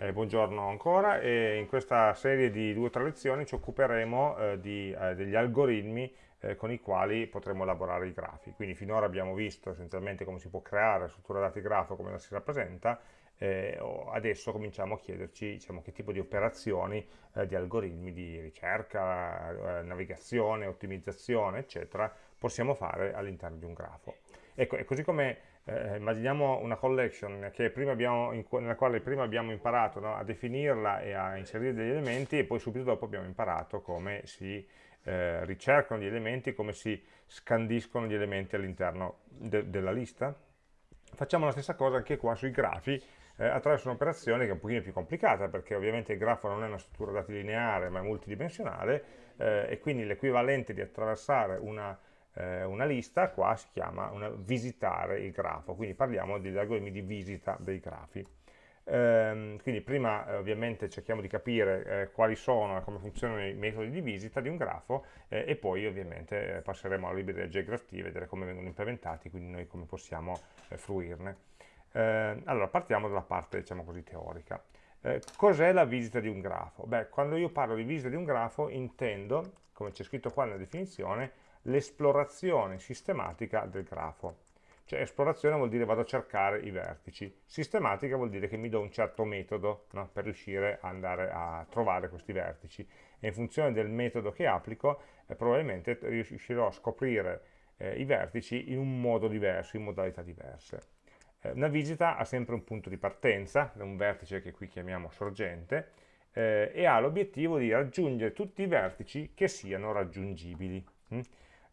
Eh, buongiorno ancora e in questa serie di due o tre lezioni ci occuperemo eh, di, eh, degli algoritmi eh, con i quali potremo elaborare i grafi. Quindi finora abbiamo visto essenzialmente come si può creare struttura dati grafo, come la si rappresenta, eh, adesso cominciamo a chiederci diciamo, che tipo di operazioni, eh, di algoritmi di ricerca, navigazione, ottimizzazione, eccetera, possiamo fare all'interno di un grafo. Ecco, e così come eh, immaginiamo una collection abbiamo, in, nella quale prima abbiamo imparato no, a definirla e a inserire degli elementi e poi subito dopo abbiamo imparato come si eh, ricercano gli elementi, come si scandiscono gli elementi all'interno de della lista. Facciamo la stessa cosa anche qua sui grafi, eh, attraverso un'operazione che è un pochino più complicata, perché ovviamente il grafo non è una struttura dati lineare, ma è multidimensionale, eh, e quindi l'equivalente di attraversare una eh, una lista, qua si chiama una, visitare il grafo, quindi parliamo degli algoritmi di visita dei grafi. Ehm, quindi prima eh, ovviamente cerchiamo di capire eh, quali sono e come funzionano i metodi di visita di un grafo eh, e poi ovviamente eh, passeremo alla libreria JGraphT e vedere come vengono implementati, quindi noi come possiamo eh, fruirne. Ehm, allora partiamo dalla parte diciamo così teorica. Cos'è la visita di un grafo? Beh, quando io parlo di visita di un grafo intendo, come c'è scritto qua nella definizione, l'esplorazione sistematica del grafo. Cioè esplorazione vuol dire vado a cercare i vertici, sistematica vuol dire che mi do un certo metodo no, per riuscire ad andare a trovare questi vertici e in funzione del metodo che applico eh, probabilmente riuscirò a scoprire eh, i vertici in un modo diverso, in modalità diverse. Eh, una visita ha sempre un punto di partenza, un vertice che qui chiamiamo sorgente, eh, e ha l'obiettivo di raggiungere tutti i vertici che siano raggiungibili. Hm?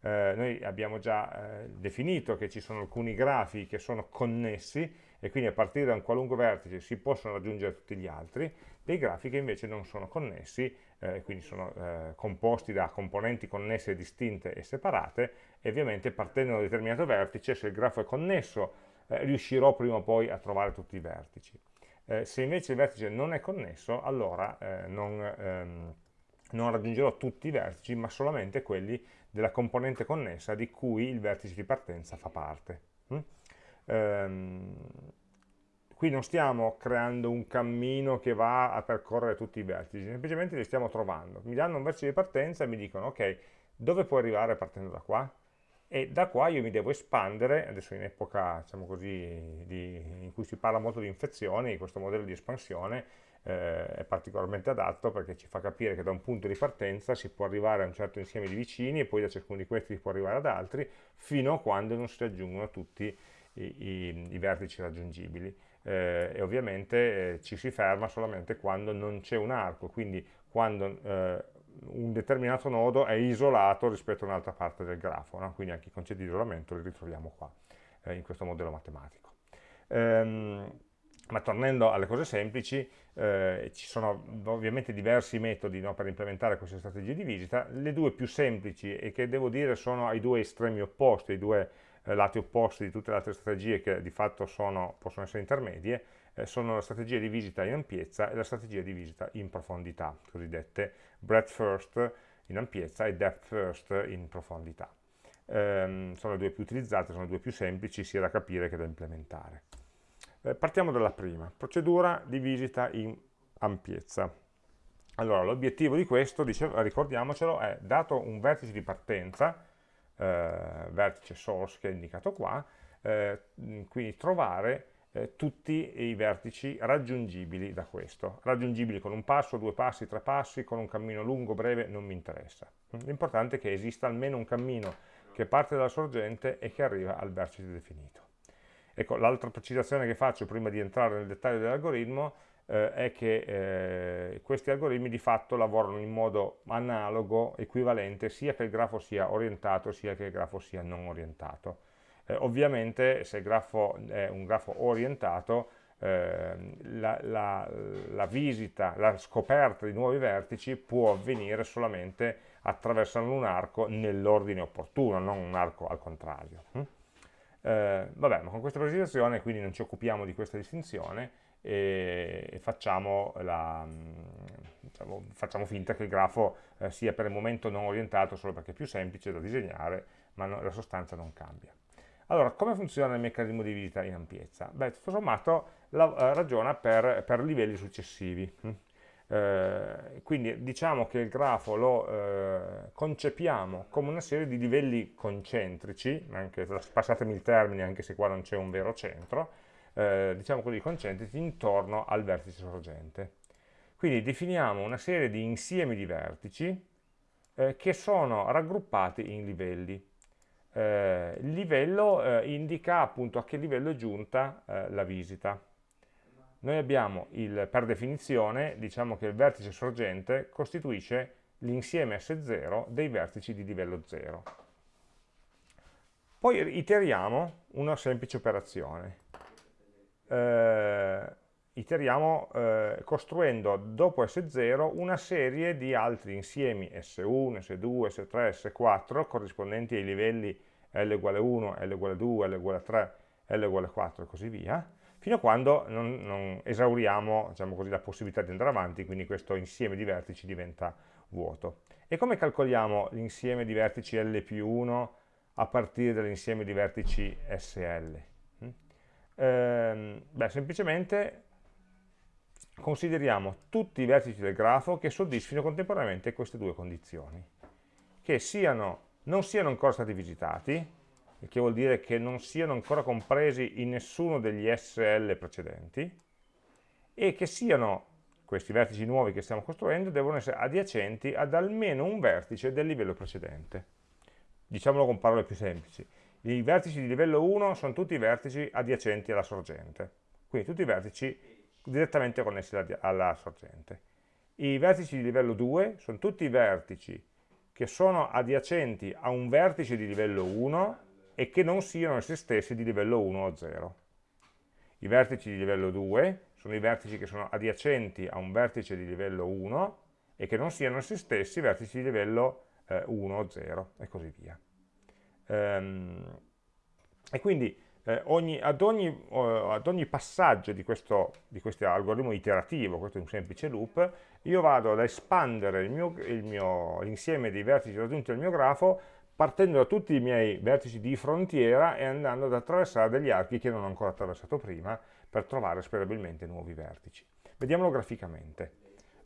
Eh, noi abbiamo già eh, definito che ci sono alcuni grafi che sono connessi e quindi a partire da un qualunque vertice si possono raggiungere tutti gli altri, dei grafi che invece non sono connessi, eh, quindi sono eh, composti da componenti connesse distinte e separate, e ovviamente partendo da un determinato vertice, se il grafo è connesso, eh, riuscirò prima o poi a trovare tutti i vertici. Se invece il vertice non è connesso, allora non, ehm, non raggiungerò tutti i vertici, ma solamente quelli della componente connessa di cui il vertice di partenza fa parte. Mm? Ehm, qui non stiamo creando un cammino che va a percorrere tutti i vertici, semplicemente li stiamo trovando. Mi danno un vertice di partenza e mi dicono, ok, dove puoi arrivare partendo da qua? E da qua io mi devo espandere, adesso in epoca diciamo così, di, cui si parla molto di infezioni, questo modello di espansione, eh, è particolarmente adatto perché ci fa capire che da un punto di partenza si può arrivare a un certo insieme di vicini e poi da ciascuno di questi si può arrivare ad altri fino a quando non si raggiungono tutti i, i, i vertici raggiungibili eh, e ovviamente eh, ci si ferma solamente quando non c'è un arco, quindi quando eh, un determinato nodo è isolato rispetto a un'altra parte del grafo, no? quindi anche i concetti di isolamento li ritroviamo qua, eh, in questo modello matematico. Ehm, ma tornando alle cose semplici, eh, ci sono ovviamente diversi metodi no, per implementare queste strategie di visita, le due più semplici e che devo dire sono ai due estremi opposti, ai due eh, lati opposti di tutte le altre strategie che di fatto sono, possono essere intermedie, eh, sono la strategia di visita in ampiezza e la strategia di visita in profondità, cosiddette breadth first in ampiezza e depth first in profondità. Ehm, sono le due più utilizzate, sono le due più semplici sia da capire che da implementare. Eh, partiamo dalla prima, procedura di visita in ampiezza. Allora, l'obiettivo di questo, dice, ricordiamocelo, è dato un vertice di partenza, eh, vertice source che è indicato qua, eh, quindi trovare eh, tutti i vertici raggiungibili da questo. Raggiungibili con un passo, due passi, tre passi, con un cammino lungo, breve, non mi interessa. L'importante è che esista almeno un cammino che parte dalla sorgente e che arriva al vertice definito. Ecco, l'altra precisazione che faccio prima di entrare nel dettaglio dell'algoritmo eh, è che eh, questi algoritmi di fatto lavorano in modo analogo, equivalente, sia che il grafo sia orientato sia che il grafo sia non orientato. Eh, ovviamente se il grafo è un grafo orientato, ehm, la, la, la, visita, la scoperta di nuovi vertici può avvenire solamente attraversando un arco nell'ordine opportuno, non un arco al contrario. Hm? Eh, vabbè, ma con questa presentazione quindi non ci occupiamo di questa distinzione e, e facciamo, la, diciamo, facciamo, finta che il grafo eh, sia per il momento non orientato solo perché è più semplice da disegnare, ma no, la sostanza non cambia. Allora, come funziona il meccanismo di visita in ampiezza? Beh, tutto sommato la, eh, ragiona per, per, livelli successivi. Eh, quindi diciamo che il grafo lo eh, concepiamo come una serie di livelli concentrici, anche, passatemi il termine anche se qua non c'è un vero centro, eh, diciamo così concentrici intorno al vertice sorgente. Quindi definiamo una serie di insiemi di vertici eh, che sono raggruppati in livelli. Eh, il livello indica appunto a che livello è giunta la visita. Noi abbiamo, il, per definizione, diciamo che il vertice sorgente costituisce l'insieme S0 dei vertici di livello 0. Poi iteriamo una semplice operazione. Eh, iteriamo eh, costruendo dopo S0 una serie di altri insiemi S1, S2, S3, S4 corrispondenti ai livelli L uguale 1, L uguale 2, L uguale 3, L uguale 4 e così via, fino a quando non, non esauriamo diciamo così, la possibilità di andare avanti, quindi questo insieme di vertici diventa vuoto. E come calcoliamo l'insieme di vertici L più 1 a partire dall'insieme di vertici SL? Mm? Ehm, beh, semplicemente consideriamo tutti i vertici del grafo che soddisfino contemporaneamente queste due condizioni, che siano, non siano ancora stati visitati, il che vuol dire che non siano ancora compresi in nessuno degli SL precedenti, e che siano, questi vertici nuovi che stiamo costruendo, devono essere adiacenti ad almeno un vertice del livello precedente. Diciamolo con parole più semplici. I vertici di livello 1 sono tutti i vertici adiacenti alla sorgente, quindi tutti i vertici direttamente connessi alla sorgente. I vertici di livello 2 sono tutti i vertici che sono adiacenti a un vertice di livello 1 e che non siano essi stessi di livello 1 o 0. I vertici di livello 2 sono i vertici che sono adiacenti a un vertice di livello 1 e che non siano essi stessi vertici di livello eh, 1 o 0 e così via. Ehm, e quindi eh, ogni, ad, ogni, eh, ad, ogni, passaggio di questo, di questo, algoritmo iterativo, questo è un semplice loop, io vado ad espandere l'insieme dei vertici raggiunti dal mio grafo partendo da tutti i miei vertici di frontiera e andando ad attraversare degli archi che non ho ancora attraversato prima per trovare sperabilmente nuovi vertici. Vediamolo graficamente.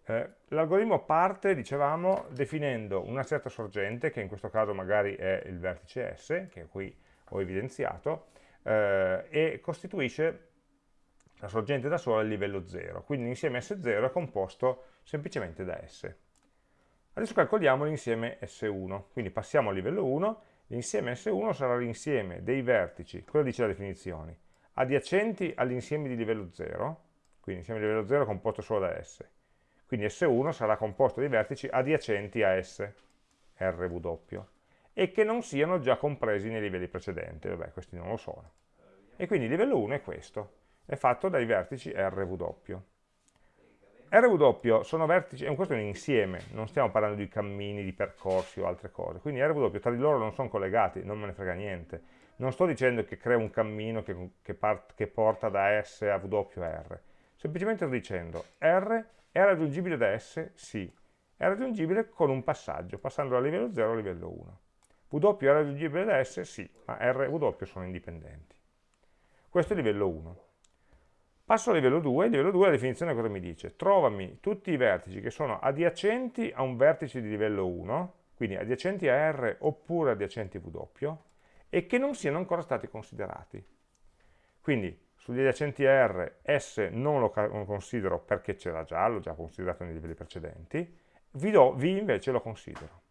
Eh, L'algoritmo parte, dicevamo, definendo una certa sorgente, che in questo caso magari è il vertice S, che qui ho evidenziato, eh, e costituisce la sorgente da sola a livello 0, quindi l'insieme S0 è composto semplicemente da S. Adesso calcoliamo l'insieme S1, quindi passiamo al livello 1, l'insieme S1 sarà l'insieme dei vertici, quello dice la definizione, adiacenti all'insieme di livello 0, quindi l'insieme di livello 0 è composto solo da S, quindi S1 sarà composto dai vertici adiacenti a S, RW e che non siano già compresi nei livelli precedenti, vabbè questi non lo sono. E quindi il livello 1 è questo, è fatto dai vertici RW. RW sono vertici, questo è un insieme, non stiamo parlando di cammini, di percorsi o altre cose, quindi RW tra di loro non sono collegati, non me ne frega niente. Non sto dicendo che crea un cammino che, che, part, che porta da S a W a R, semplicemente sto dicendo R è raggiungibile da S? Sì, è raggiungibile con un passaggio, passando dal livello 0 al livello 1. W è raggiungibile da S? Sì, ma R e W sono indipendenti. Questo è livello 1. Passo al livello 2, il livello 2 la definizione cosa mi dice? Trovami tutti i vertici che sono adiacenti a un vertice di livello 1, quindi adiacenti a R oppure adiacenti a W, e che non siano ancora stati considerati. Quindi sugli adiacenti a R S non lo considero perché c'era già, l'ho già considerato nei livelli precedenti, V, do, v invece lo considero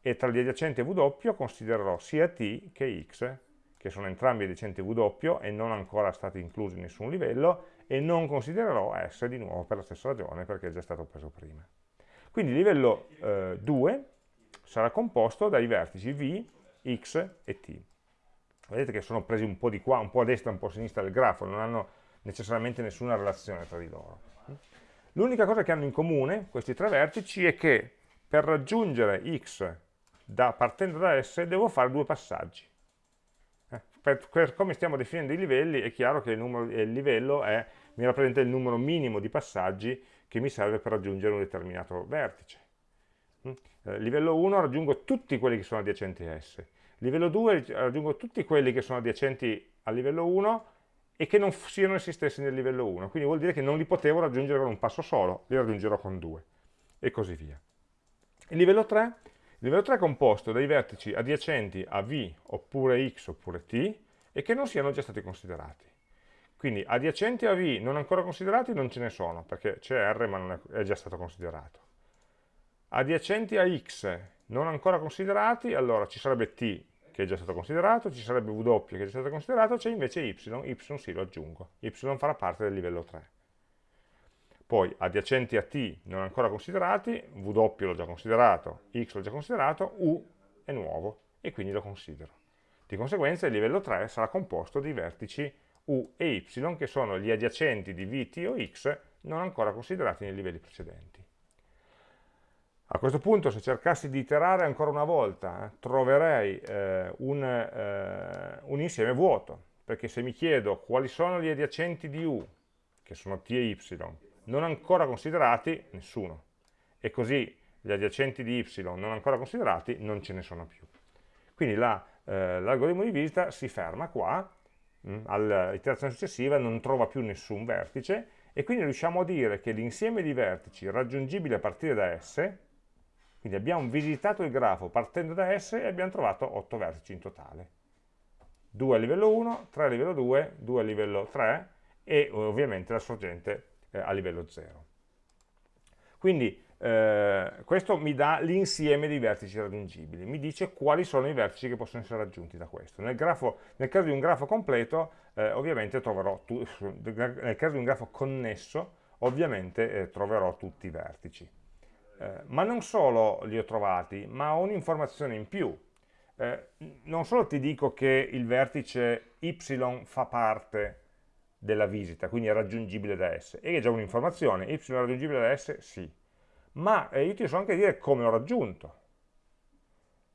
e tra gli adiacenti W considererò sia T che X, che sono entrambi adiacenti W e non ancora stati inclusi in nessun livello, e non considererò S di nuovo per la stessa ragione, perché è già stato preso prima. Quindi il livello eh, 2 sarà composto dai vertici V, X e T. Vedete che sono presi un po' di qua, un po' a destra, un po' a sinistra del grafo, non hanno necessariamente nessuna relazione tra di loro. L'unica cosa che hanno in comune questi tre vertici è che per raggiungere X da, partendo da S devo fare due passaggi. Eh, per, per, come stiamo definendo i livelli è chiaro che il, numero, il livello è, mi rappresenta il numero minimo di passaggi che mi serve per raggiungere un determinato vertice. Mm? Eh, livello 1 raggiungo tutti quelli che sono adiacenti a S. livello 2 raggiungo tutti quelli che sono adiacenti al livello 1 e che non siano essi stessi nel livello 1, quindi vuol dire che non li potevo raggiungere con un passo solo, li raggiungerò con due, e così via. Il livello 3, il livello 3 è composto dai vertici adiacenti a V, oppure X, oppure T, e che non siano già stati considerati. Quindi adiacenti a V non ancora considerati non ce ne sono, perché c'è R ma è, è già stato considerato. Adiacenti a X non ancora considerati, allora ci sarebbe T che è già stato considerato, ci sarebbe W che è già stato considerato, c'è invece Y, Y sì lo aggiungo, Y farà parte del livello 3. Poi adiacenti a T non ancora considerati, W l'ho già considerato, X l'ho già considerato, U è nuovo e quindi lo considero. Di conseguenza il livello 3 sarà composto di vertici U e Y che sono gli adiacenti di V, T o X non ancora considerati nei livelli precedenti. A questo punto se cercassi di iterare ancora una volta eh, troverei eh, un, eh, un, insieme vuoto, perché se mi chiedo quali sono gli adiacenti di U, che sono T e Y, non ancora considerati, nessuno. E così gli adiacenti di Y non ancora considerati non ce ne sono più. Quindi l'algoritmo la, eh, di visita si ferma qua, mm, all'iterazione successiva non trova più nessun vertice, e quindi riusciamo a dire che l'insieme di vertici raggiungibili a partire da S quindi abbiamo visitato il grafo partendo da S e abbiamo trovato 8 vertici in totale. 2 a livello 1, 3 a livello 2, 2 a livello 3 e ovviamente la sorgente eh, a livello 0. Quindi eh, questo mi dà l'insieme di vertici raggiungibili, mi dice quali sono i vertici che possono essere raggiunti da questo. Nel, grafo, nel caso di un grafo completo, eh, ovviamente troverò, nel caso di un grafo connesso, ovviamente eh, troverò tutti i vertici. Eh, ma non solo li ho trovati, ma ho un'informazione in più. Eh, non solo ti dico che il vertice y fa parte della visita, quindi è raggiungibile da S, e è già un'informazione, y è raggiungibile da S? Sì. Ma eh, io ti so anche dire come l'ho raggiunto.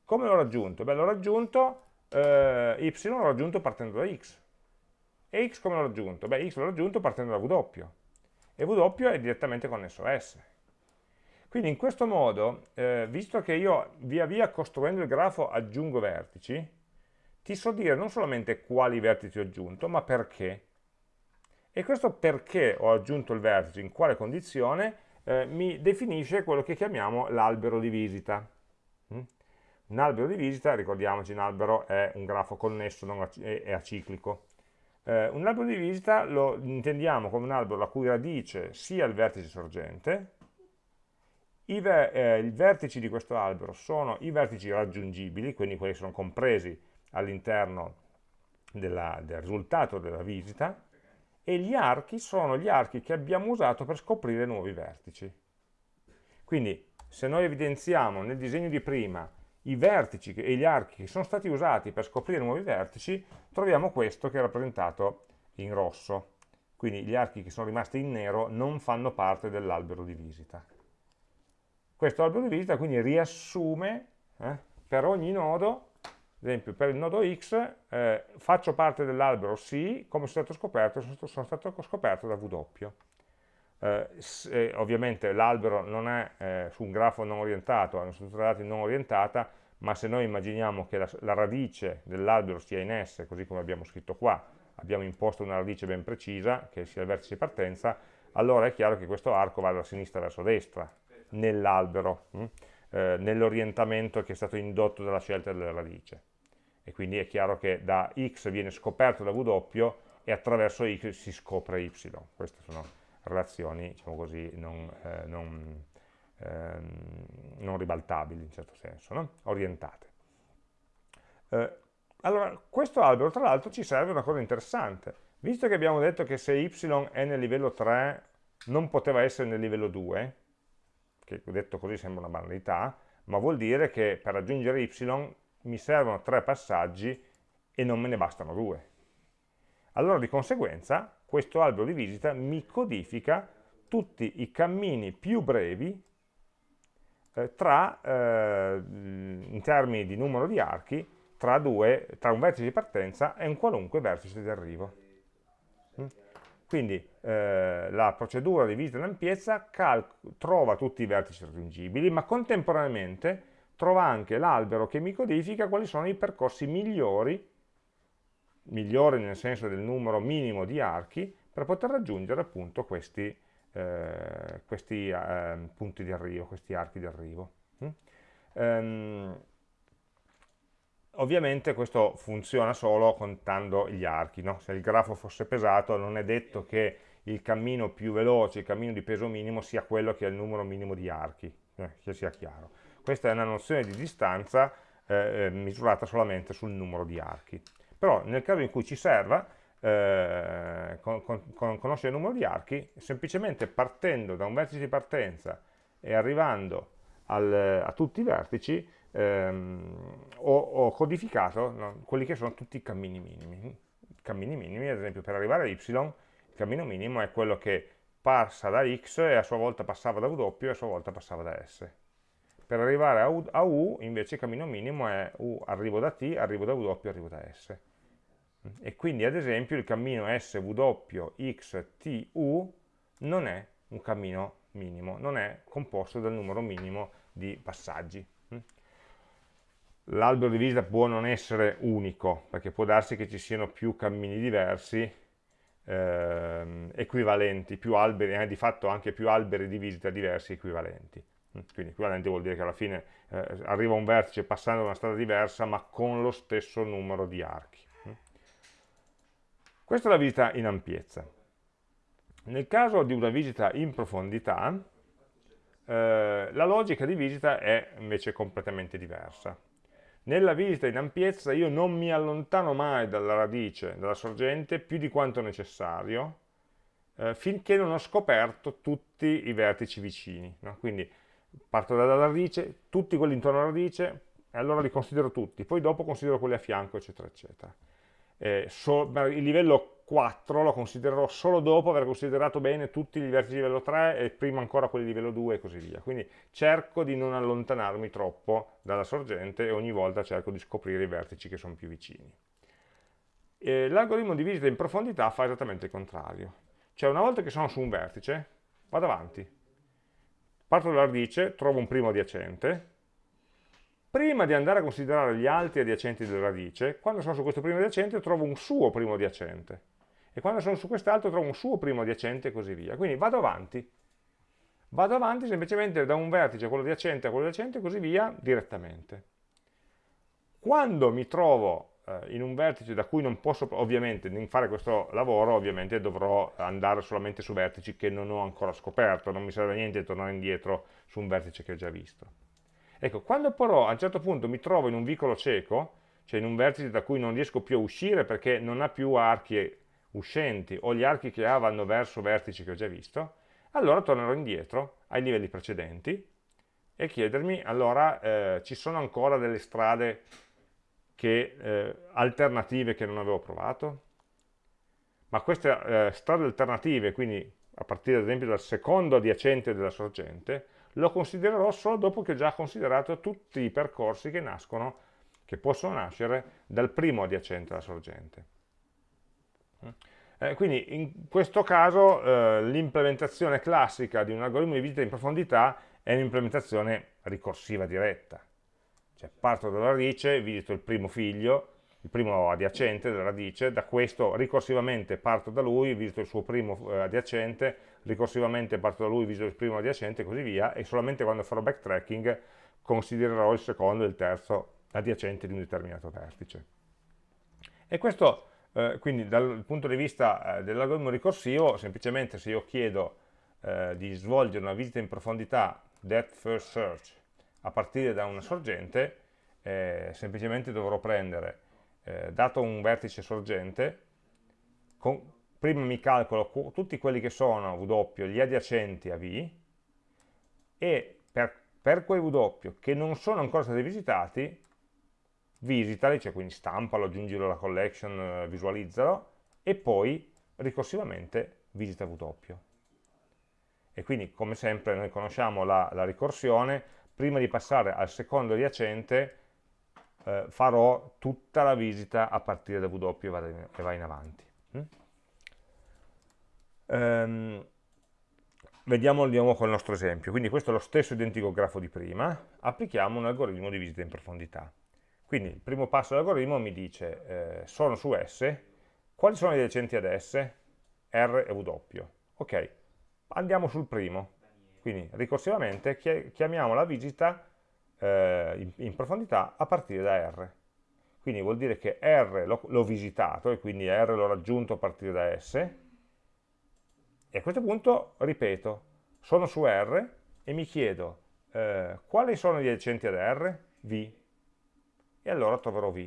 Come l'ho raggiunto? Beh, l'ho raggiunto, eh, y l'ho raggiunto partendo da x. E x come l'ho raggiunto? Beh, x l'ho raggiunto partendo da w. E w è direttamente connesso a S. Quindi in questo modo, eh, visto che io via via costruendo il grafo aggiungo vertici, ti so dire non solamente quali vertici ho aggiunto, ma perché. E questo perché ho aggiunto il vertice, in quale condizione, eh, mi definisce quello che chiamiamo l'albero di visita. Mm? Un albero di visita, ricordiamoci, un albero è un grafo connesso, non è aciclico. Eh, un albero di visita lo intendiamo come un albero la cui radice sia il vertice sorgente, i, ver eh, I vertici di questo albero sono i vertici raggiungibili, quindi quelli sono compresi all'interno del risultato della visita, e gli archi sono gli archi che abbiamo usato per scoprire nuovi vertici. Quindi se noi evidenziamo nel disegno di prima i vertici e gli archi che sono stati usati per scoprire nuovi vertici, troviamo questo che è rappresentato in rosso. Quindi gli archi che sono rimasti in nero non fanno parte dell'albero di visita. Questo albero di visita quindi riassume eh, per ogni nodo, ad esempio per il nodo X, eh, faccio parte dell'albero sì, come sono stato scoperto, sono stato scoperto da W. Eh, se, ovviamente l'albero non è eh, su un grafo non orientato, è una struttura dati non orientata, ma se noi immaginiamo che la, la radice dell'albero sia in S, così come abbiamo scritto qua, abbiamo imposto una radice ben precisa, che sia il vertice di partenza, allora è chiaro che questo arco va da sinistra verso destra, nell'albero, hm? eh, nell'orientamento che è stato indotto dalla scelta della radice. E quindi è chiaro che da x viene scoperto da w e attraverso x si scopre y. Queste sono relazioni, diciamo così, non, eh, non, ehm, non, ribaltabili in certo senso, no? orientate. Eh, allora, questo albero tra l'altro ci serve una cosa interessante. Visto che abbiamo detto che se y è nel livello 3 non poteva essere nel livello 2, che detto così sembra una banalità, ma vuol dire che per raggiungere y mi servono tre passaggi e non me ne bastano due. Allora di conseguenza questo albero di visita mi codifica tutti i cammini più brevi eh, tra, eh, in termini di numero di archi, tra, due, tra un vertice di partenza e un qualunque vertice di arrivo. Mm? Quindi eh, la procedura di visita in ampiezza trova tutti i vertici raggiungibili, ma contemporaneamente trova anche l'albero che mi codifica quali sono i percorsi migliori, migliori nel senso del numero minimo di archi, per poter raggiungere appunto questi, eh, questi eh, punti di arrivo, questi archi di arrivo. Mm? Um, ovviamente questo funziona solo contando gli archi, no? se il grafo fosse pesato non è detto che il cammino più veloce, il cammino di peso minimo sia quello che ha il numero minimo di archi, eh, che sia chiaro. Questa è una nozione di distanza eh, eh misurata solamente sul numero di archi. Però nel caso in cui ci serva, eh, con, con, conoscere il numero di archi, semplicemente partendo da un vertice di partenza e arrivando al, a tutti i vertici, ehm, ho, ho, codificato no, quelli che sono tutti i cammini minimi. Cammini minimi, ad esempio, per arrivare a y, il cammino minimo è quello che passa da x e a sua volta passava da w e a sua volta passava da s. Per arrivare a u, a u invece il cammino minimo è u, arrivo da t, arrivo da w, arrivo da s. E quindi ad esempio il cammino SW, X, T, U non è un cammino minimo, non è composto dal numero minimo di passaggi. L'albero di visita può non essere unico, perché può darsi che ci siano più cammini diversi, ehm, equivalenti, più alberi, eh, di fatto anche più alberi di visita diversi equivalenti. Quindi equivalente vuol dire che alla fine eh, arriva un vertice passando da una strada diversa, ma con lo stesso numero di archi. Questa è la visita in ampiezza. Nel caso di una visita in profondità, eh, la logica di visita è invece completamente diversa. Nella visita in ampiezza io non mi allontano mai dalla radice, dalla sorgente, più di quanto necessario, eh, finché non ho scoperto tutti i vertici vicini. No? Quindi parto dalla radice, tutti quelli intorno alla radice, e allora li considero tutti, poi dopo considero quelli a fianco, eccetera, eccetera eh, so, il livello 4 lo considererò solo dopo aver considerato bene tutti i vertici di livello 3 e prima ancora quelli di livello 2 e così via. Quindi cerco di non allontanarmi troppo dalla sorgente e ogni volta cerco di scoprire i vertici che sono più vicini. L'algoritmo di visita in profondità fa esattamente il contrario. Cioè una volta che sono su un vertice, vado avanti. Parto dalla radice, trovo un primo adiacente, prima di andare a considerare gli altri adiacenti della radice, quando sono su questo primo adiacente trovo un suo primo adiacente, e quando sono su quest'altro trovo un suo primo adiacente e così via. Quindi vado avanti, vado avanti semplicemente da un vertice a quello adiacente a quello adiacente e così via direttamente. Quando mi trovo in un vertice da cui non posso, ovviamente, fare questo lavoro, ovviamente dovrò andare solamente su vertici che non ho ancora scoperto, non mi serve niente tornare indietro su un vertice che ho già visto. Ecco, quando però a un certo punto mi trovo in un vicolo cieco, cioè in un vertice da cui non riesco più a uscire perché non ha più archi uscenti o gli archi che ha vanno verso vertici che ho già visto, allora tornerò indietro ai livelli precedenti e chiedermi, allora eh, ci sono ancora delle strade che, eh, alternative che non avevo provato? Ma queste eh, strade alternative, quindi a partire ad esempio dal secondo adiacente della sorgente, lo considererò solo dopo che ho già considerato tutti i percorsi che nascono, che possono nascere dal primo adiacente alla sorgente. Eh, quindi in questo caso eh, l'implementazione classica di un algoritmo di visita in profondità è un'implementazione ricorsiva diretta. Cioè parto dalla radice, visito il primo figlio, il primo adiacente della radice, da questo ricorsivamente parto da lui, visito il suo primo eh, adiacente, ricorsivamente parto da lui, visito il primo adiacente e così via, e solamente quando farò backtracking considererò il secondo e il terzo adiacente di un determinato vertice. E questo, eh, quindi dal punto di vista eh, dell'algoritmo ricorsivo, semplicemente se io chiedo eh, di svolgere una visita in profondità depth first search a partire da una sorgente, eh, semplicemente dovrò prendere eh, dato un vertice sorgente, con, prima mi calcolo tutti quelli che sono W, gli adiacenti a V, e per, per quei W che non sono ancora stati visitati, visitali, cioè quindi stampalo, aggiungilo alla collection, eh, visualizzalo, e poi ricorsivamente visita W. E quindi, come sempre, noi conosciamo la, la ricorsione, prima di passare al secondo adiacente, eh, farò tutta la visita a partire da W e va in, va in avanti. Mm? Um, vediamo di nuovo col nostro esempio. Quindi questo è lo stesso identico grafo di prima, applichiamo un algoritmo di visita in profondità. Quindi il primo passo dell'algoritmo mi dice, eh, sono su S, quali sono gli adiacenti ad S? R e W. Ok, andiamo sul primo. Quindi ricorsivamente chiamiamo la visita eh, in, in, profondità a partire da R. Quindi vuol dire che R l'ho visitato e quindi R l'ho raggiunto a partire da S. E a questo punto ripeto, sono su R e mi chiedo eh, quali sono gli adiacenti ad R? V e allora troverò V.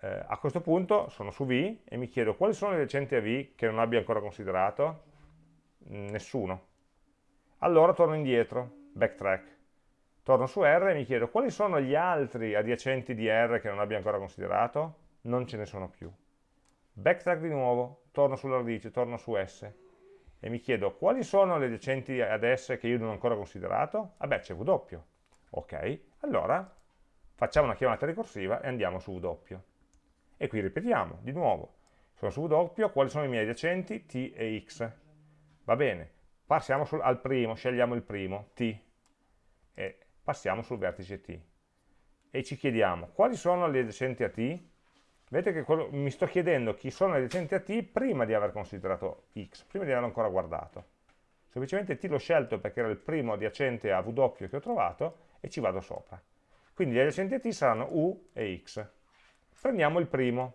Eh, a questo punto sono su V e mi chiedo quali sono i recenti a V che non abbia ancora considerato? Nessuno. Allora torno indietro, backtrack. Torno su R e mi chiedo quali sono gli altri adiacenti di R che non abbia ancora considerato? Non ce ne sono più. Backtrack di nuovo, torno sulla radice, torno su S e mi chiedo quali sono le adiacenti ad S che io non ho ancora considerato? Vabbè, c'è W. Ok, allora facciamo una chiamata ricorsiva e andiamo su W. E qui ripetiamo, di nuovo, sono su W, quali sono i miei adiacenti? T e X. Va bene, passiamo sul, al primo, scegliamo il primo, T, e passiamo sul vertice T. E ci chiediamo, quali sono gli adiacenti a T? Vedete che quello, mi sto chiedendo chi sono gli adiacenti a T prima di aver considerato X, prima di averlo ancora guardato. Semplicemente T l'ho scelto perché era il primo adiacente a W che ho trovato e ci vado sopra. Quindi gli adiacenti a t saranno u e x. Prendiamo il primo.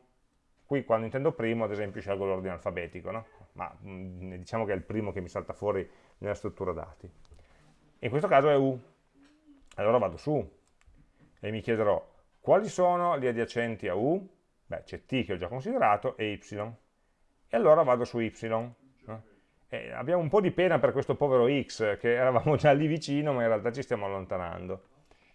Qui quando intendo primo, ad esempio, scelgo l'ordine alfabetico, no? Ma mh, mm, diciamo che è il primo che mi salta fuori nella struttura dati. In questo caso è u. Allora vado su e mi chiederò quali sono gli adiacenti a u? Beh, c'è t che ho già considerato e y. E allora vado su y. Eh, abbiamo un po' di pena per questo povero x, che eravamo già lì vicino, ma in realtà ci stiamo allontanando.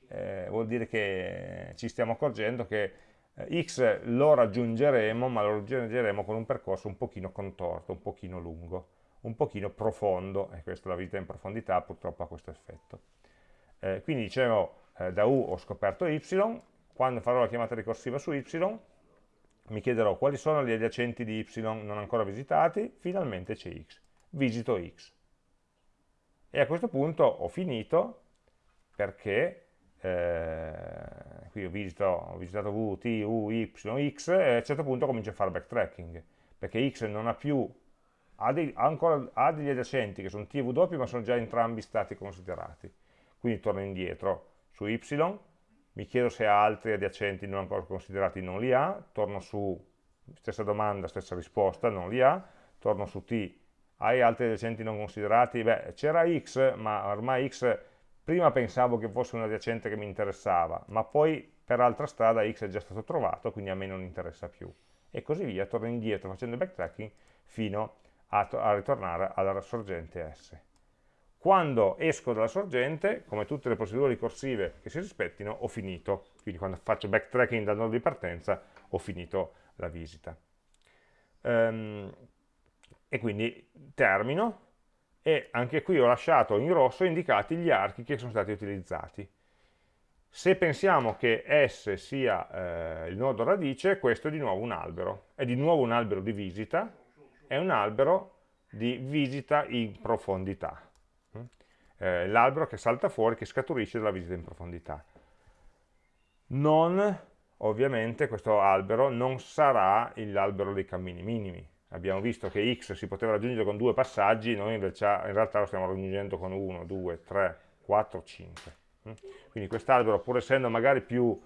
Eh, vuol dire che ci stiamo accorgendo che x lo raggiungeremo, ma lo raggiungeremo con un percorso un pochino contorto, un pochino lungo, un pochino profondo, e questa la vita in profondità purtroppo ha questo effetto. Eh, quindi dicevo, eh, da u ho scoperto y, quando farò la chiamata ricorsiva su y, mi chiederò quali sono gli adiacenti di y non ancora visitati, finalmente c'è x visito x. E a questo punto ho finito perché eh, qui ho, visito, ho, visitato v, t, u, y, x e a un certo punto comincio a fare backtracking perché x non ha più ha, dei, ha, ancora, ha degli adiacenti che sono t e w ma sono già entrambi stati considerati quindi torno indietro su y mi chiedo se ha altri adiacenti non ancora considerati non li ha torno su stessa domanda, stessa risposta, non li ha torno su t hai altri adiacenti non considerati? Beh, c'era x, ma ormai x prima pensavo che fosse un adiacente che mi interessava, ma poi per altra strada x è già stato trovato, quindi a me non interessa più. E così via, torno indietro facendo backtracking fino a, a ritornare alla sorgente S. Quando esco dalla sorgente, come tutte le procedure ricorsive che si rispettino, ho finito. Quindi quando faccio backtracking dal nodo di partenza, ho finito la visita. Um, e quindi termino e anche qui ho lasciato in rosso indicati gli archi che sono stati utilizzati. Se pensiamo che S sia eh, il nodo radice, questo è di nuovo un albero, è di nuovo un albero di visita, è un albero di visita in profondità, eh, l'albero che salta fuori, che scaturisce dalla visita in profondità. Non, ovviamente, questo albero non sarà l'albero dei cammini minimi, abbiamo visto che x si poteva raggiungere con due passaggi, noi invece in realtà lo stiamo raggiungendo con 1, 2, 3, 4, 5. Quindi quest'albero, pur essendo magari più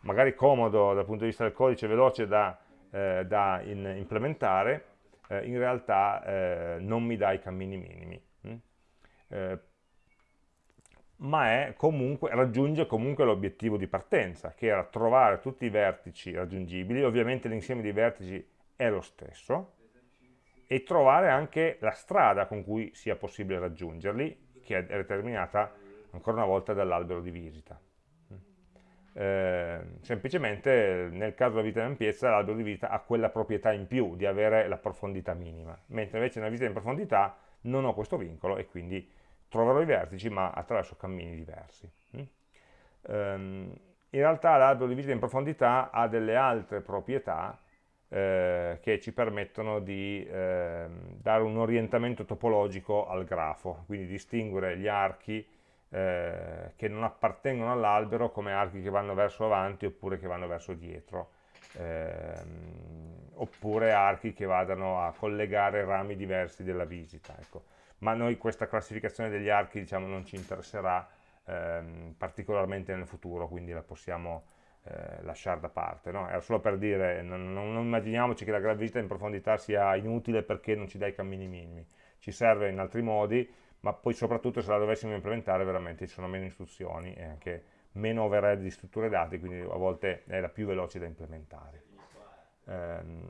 magari comodo dal punto di vista del codice, veloce da, eh, da in, implementare, eh, in realtà eh, non mi dà i cammini minimi. Eh, ma comunque, raggiunge comunque l'obiettivo di partenza, che era trovare tutti i vertici raggiungibili, ovviamente l'insieme dei vertici è lo stesso, e trovare anche la strada con cui sia possibile raggiungerli, che è determinata ancora una volta dall'albero di visita. Eh, semplicemente nel caso della vita in ampiezza l'albero di visita ha quella proprietà in più di avere la profondità minima, mentre invece nella visita in profondità non ho questo vincolo e quindi troverò i vertici ma attraverso cammini diversi. Um, in realtà l'albero di visita in profondità ha delle altre proprietà eh, che ci permettono di eh, dare un orientamento topologico al grafo, quindi distinguere gli archi eh, che non appartengono all'albero come archi che vanno verso avanti oppure che vanno verso dietro, ehm, oppure archi che vadano a collegare rami diversi della visita. Ecco. Ma noi questa classificazione degli archi diciamo, non ci interesserà ehm, particolarmente nel futuro, quindi la possiamo eh, lasciare da parte. No? Era solo per dire, non, non, immaginiamoci che la gravità in profondità sia inutile perché non ci dà i cammini minimi, ci serve in altri modi, ma poi soprattutto se la dovessimo implementare veramente ci sono meno istruzioni e anche meno overhead di strutture dati, quindi a volte è la più veloce da implementare. Ehm,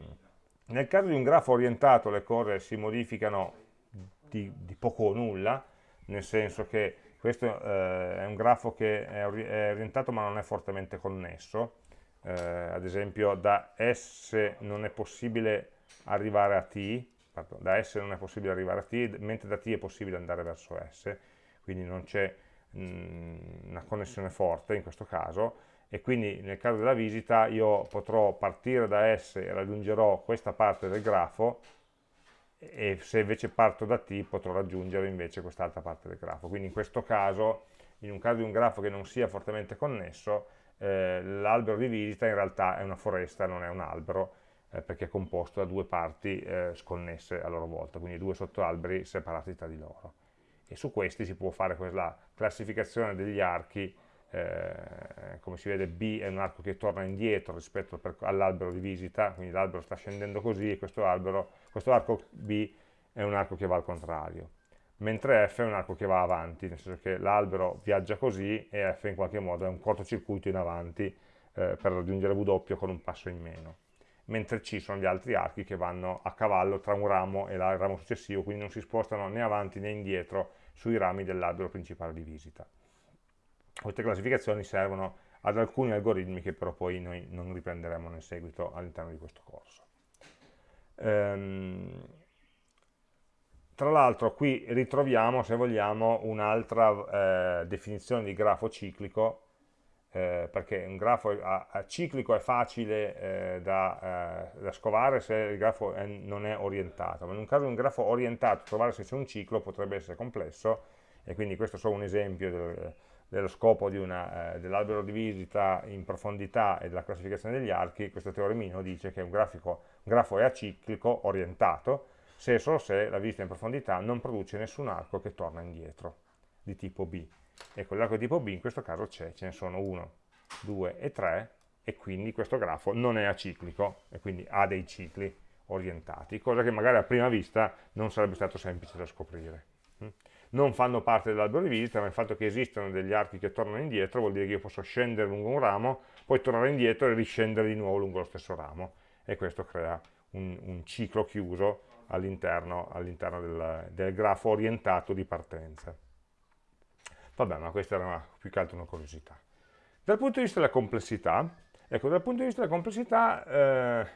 nel caso di un grafo orientato le cose si modificano di, di poco o nulla, nel senso che questo eh, è un grafo che è, orientato ma non è fortemente connesso, eh, ad esempio da S non è possibile arrivare a T, pardon, da S non è possibile arrivare a T, mentre da T è possibile andare verso S, quindi non c'è mm, una connessione forte in questo caso, e quindi nel caso della visita io potrò partire da S e raggiungerò questa parte del grafo, e se invece parto da t potrò raggiungere invece quest'altra parte del grafo. Quindi in questo caso, in un caso di un grafo che non sia fortemente connesso, eh, l'albero di visita in realtà è una foresta, non è un albero, eh, perché è composto da due parti eh, sconnesse a loro volta, quindi due sottoalberi separati tra di loro. E su questi si può fare quella classificazione degli archi eh, come si vede B è un arco che torna indietro rispetto all'albero di visita, quindi l'albero sta scendendo così e questo, albero, questo arco B è un arco che va al contrario, mentre F è un arco che va avanti, nel senso che l'albero viaggia così e F in qualche modo è un cortocircuito in avanti eh, per raggiungere W con un passo in meno, mentre C sono gli altri archi che vanno a cavallo tra un ramo e il ramo successivo, quindi non si spostano né avanti né indietro sui rami dell'albero principale di visita. Queste classificazioni servono ad alcuni algoritmi che però poi noi non riprenderemo nel seguito all'interno di questo corso. Ehm, tra l'altro qui ritroviamo, se vogliamo, un'altra eh, definizione di grafo ciclico, eh, perché un grafo a, a ciclico è facile eh, da, eh, da, scovare se il grafo è, non è orientato, ma in un caso di un grafo orientato, trovare se c'è un ciclo potrebbe essere complesso, e quindi questo è solo un esempio del, dello scopo eh, dell'albero di visita in profondità e della classificazione degli archi, questo teoremino dice che un, grafico, grafo è aciclico, orientato, se e solo se la visita in profondità non produce nessun arco che torna indietro, di tipo B. Ecco, l'arco di tipo B in questo caso c'è, ce ne sono 1, 2 e 3, e quindi questo grafo non è aciclico, e quindi ha dei cicli orientati, cosa che magari a prima vista non sarebbe stato semplice da scoprire. Non fanno parte dell'albero di visita, ma il fatto che esistano degli archi che tornano indietro vuol dire che io posso scendere lungo un ramo, poi tornare indietro e riscendere di nuovo lungo lo stesso ramo, e questo crea un, un ciclo chiuso all'interno all del, del, grafo orientato di partenza. Vabbè, ma questa era una, più che altro una curiosità. Dal punto di vista della complessità, ecco, dal punto di vista della complessità, eh,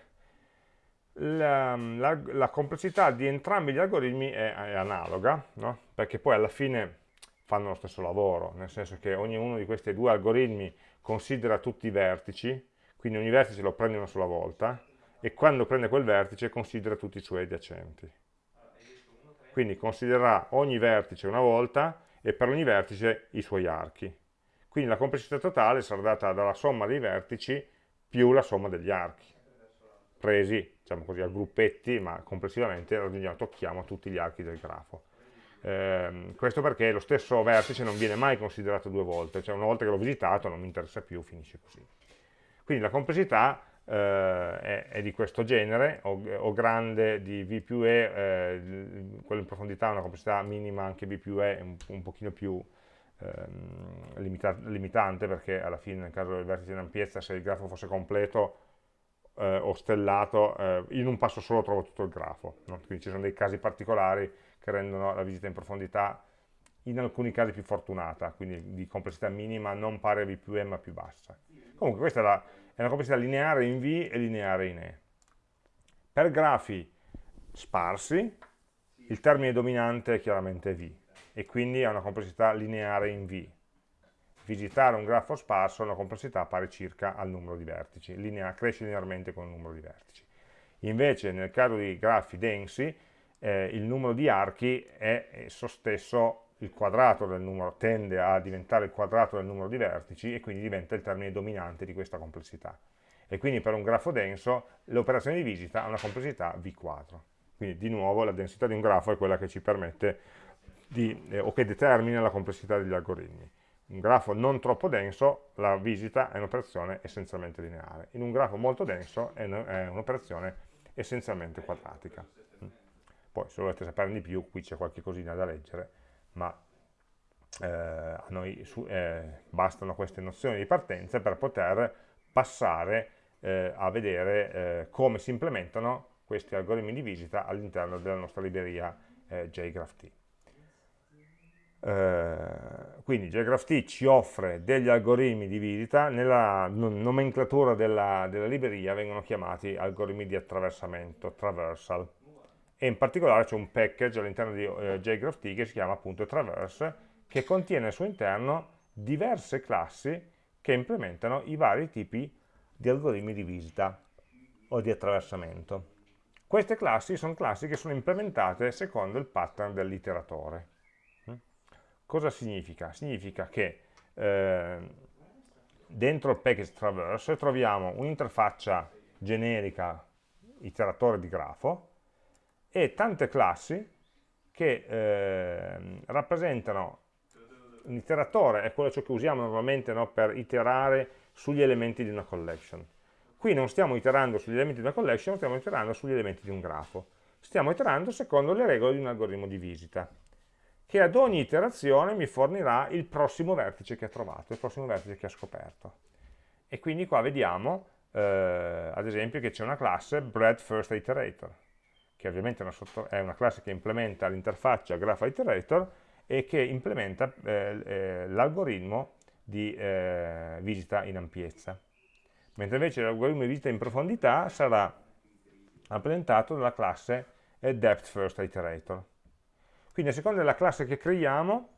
la, la, la, complessità di entrambi gli algoritmi è, è analoga, no? perché poi alla fine fanno lo stesso lavoro, nel senso che ognuno di questi due algoritmi considera tutti i vertici, quindi ogni vertice lo prende una sola volta, e quando prende quel vertice considera tutti i suoi adiacenti. Quindi considererà ogni vertice una volta e per ogni vertice i suoi archi. Quindi la complessità totale sarà data dalla somma dei vertici più la somma degli archi, presi diciamo così, a gruppetti, ma complessivamente tocchiamo tutti gli archi del grafo. Eh, questo perché lo stesso vertice non viene mai considerato due volte, cioè una volta che l'ho visitato non mi interessa più, finisce così. Quindi la complessità eh, è, è, di questo genere, o, o grande di V più E, eh, quello in profondità ha una complessità minima anche V più E, un, un pochino più ehm, limita limitante, perché alla fine nel caso del vertice in ampiezza, se il grafo fosse completo, eh, o stellato, eh, in un passo solo trovo tutto il grafo. No? Quindi ci sono dei casi particolari che rendono la visita in profondità in alcuni casi più fortunata, quindi di complessità minima non pari a V più E ma più bassa. Comunque questa è, la, è una complessità lineare in V e lineare in E. Per grafi sparsi il termine dominante è chiaramente V e quindi ha una complessità lineare in V visitare un grafo sparso ha una complessità pari circa al numero di vertici, linea, cresce linearmente con il numero di vertici. Invece nel caso di grafi densi eh, il numero di archi è esso stesso il quadrato del numero, tende a diventare il quadrato del numero di vertici e quindi diventa il termine dominante di questa complessità. E quindi per un grafo denso l'operazione di visita ha una complessità V quadro. Quindi di nuovo la densità di un grafo è quella che ci permette di, eh, o che determina la complessità degli algoritmi. Un grafo non troppo denso, la visita è un'operazione essenzialmente lineare. In un grafo molto denso è un'operazione essenzialmente quadratica. Poi se volete saperne di più, qui c'è qualche cosina da leggere, ma eh, a noi su, eh, bastano queste nozioni di partenza per poter passare eh, a vedere eh, come si implementano questi algoritmi di visita all'interno della nostra libreria eh, JGraphT. Uh, quindi JGraphT ci offre degli algoritmi di visita, nella nomenclatura della, della, libreria vengono chiamati algoritmi di attraversamento, traversal e in particolare c'è un package all'interno di eh, JGraphT che si chiama appunto Traverse, che contiene al suo interno diverse classi che implementano i vari tipi di algoritmi di visita o di attraversamento. Queste classi sono classi che sono implementate secondo il pattern dell'iteratore. Mm? Cosa significa? Significa che eh, dentro il package traverse troviamo un'interfaccia generica iteratore di grafo e tante classi che eh, rappresentano un iteratore, è quello che usiamo normalmente no, per iterare sugli elementi di una collection. Qui non stiamo iterando sugli elementi di una collection, stiamo iterando sugli elementi di un grafo. Stiamo iterando secondo le regole di un algoritmo di visita, che ad ogni iterazione mi fornirà il prossimo vertice che ha trovato, il prossimo vertice che ha scoperto. E quindi qua vediamo, eh, ad esempio, che c'è una classe breadFirstIterator che ovviamente è una, sotto, è una classe che implementa l'interfaccia GraphIterator e che implementa eh, eh, l'algoritmo di eh, visita in ampiezza. Mentre invece l'algoritmo di visita in profondità sarà rappresentato dalla classe eh, DepthFirstIterator. Quindi a seconda della classe che creiamo,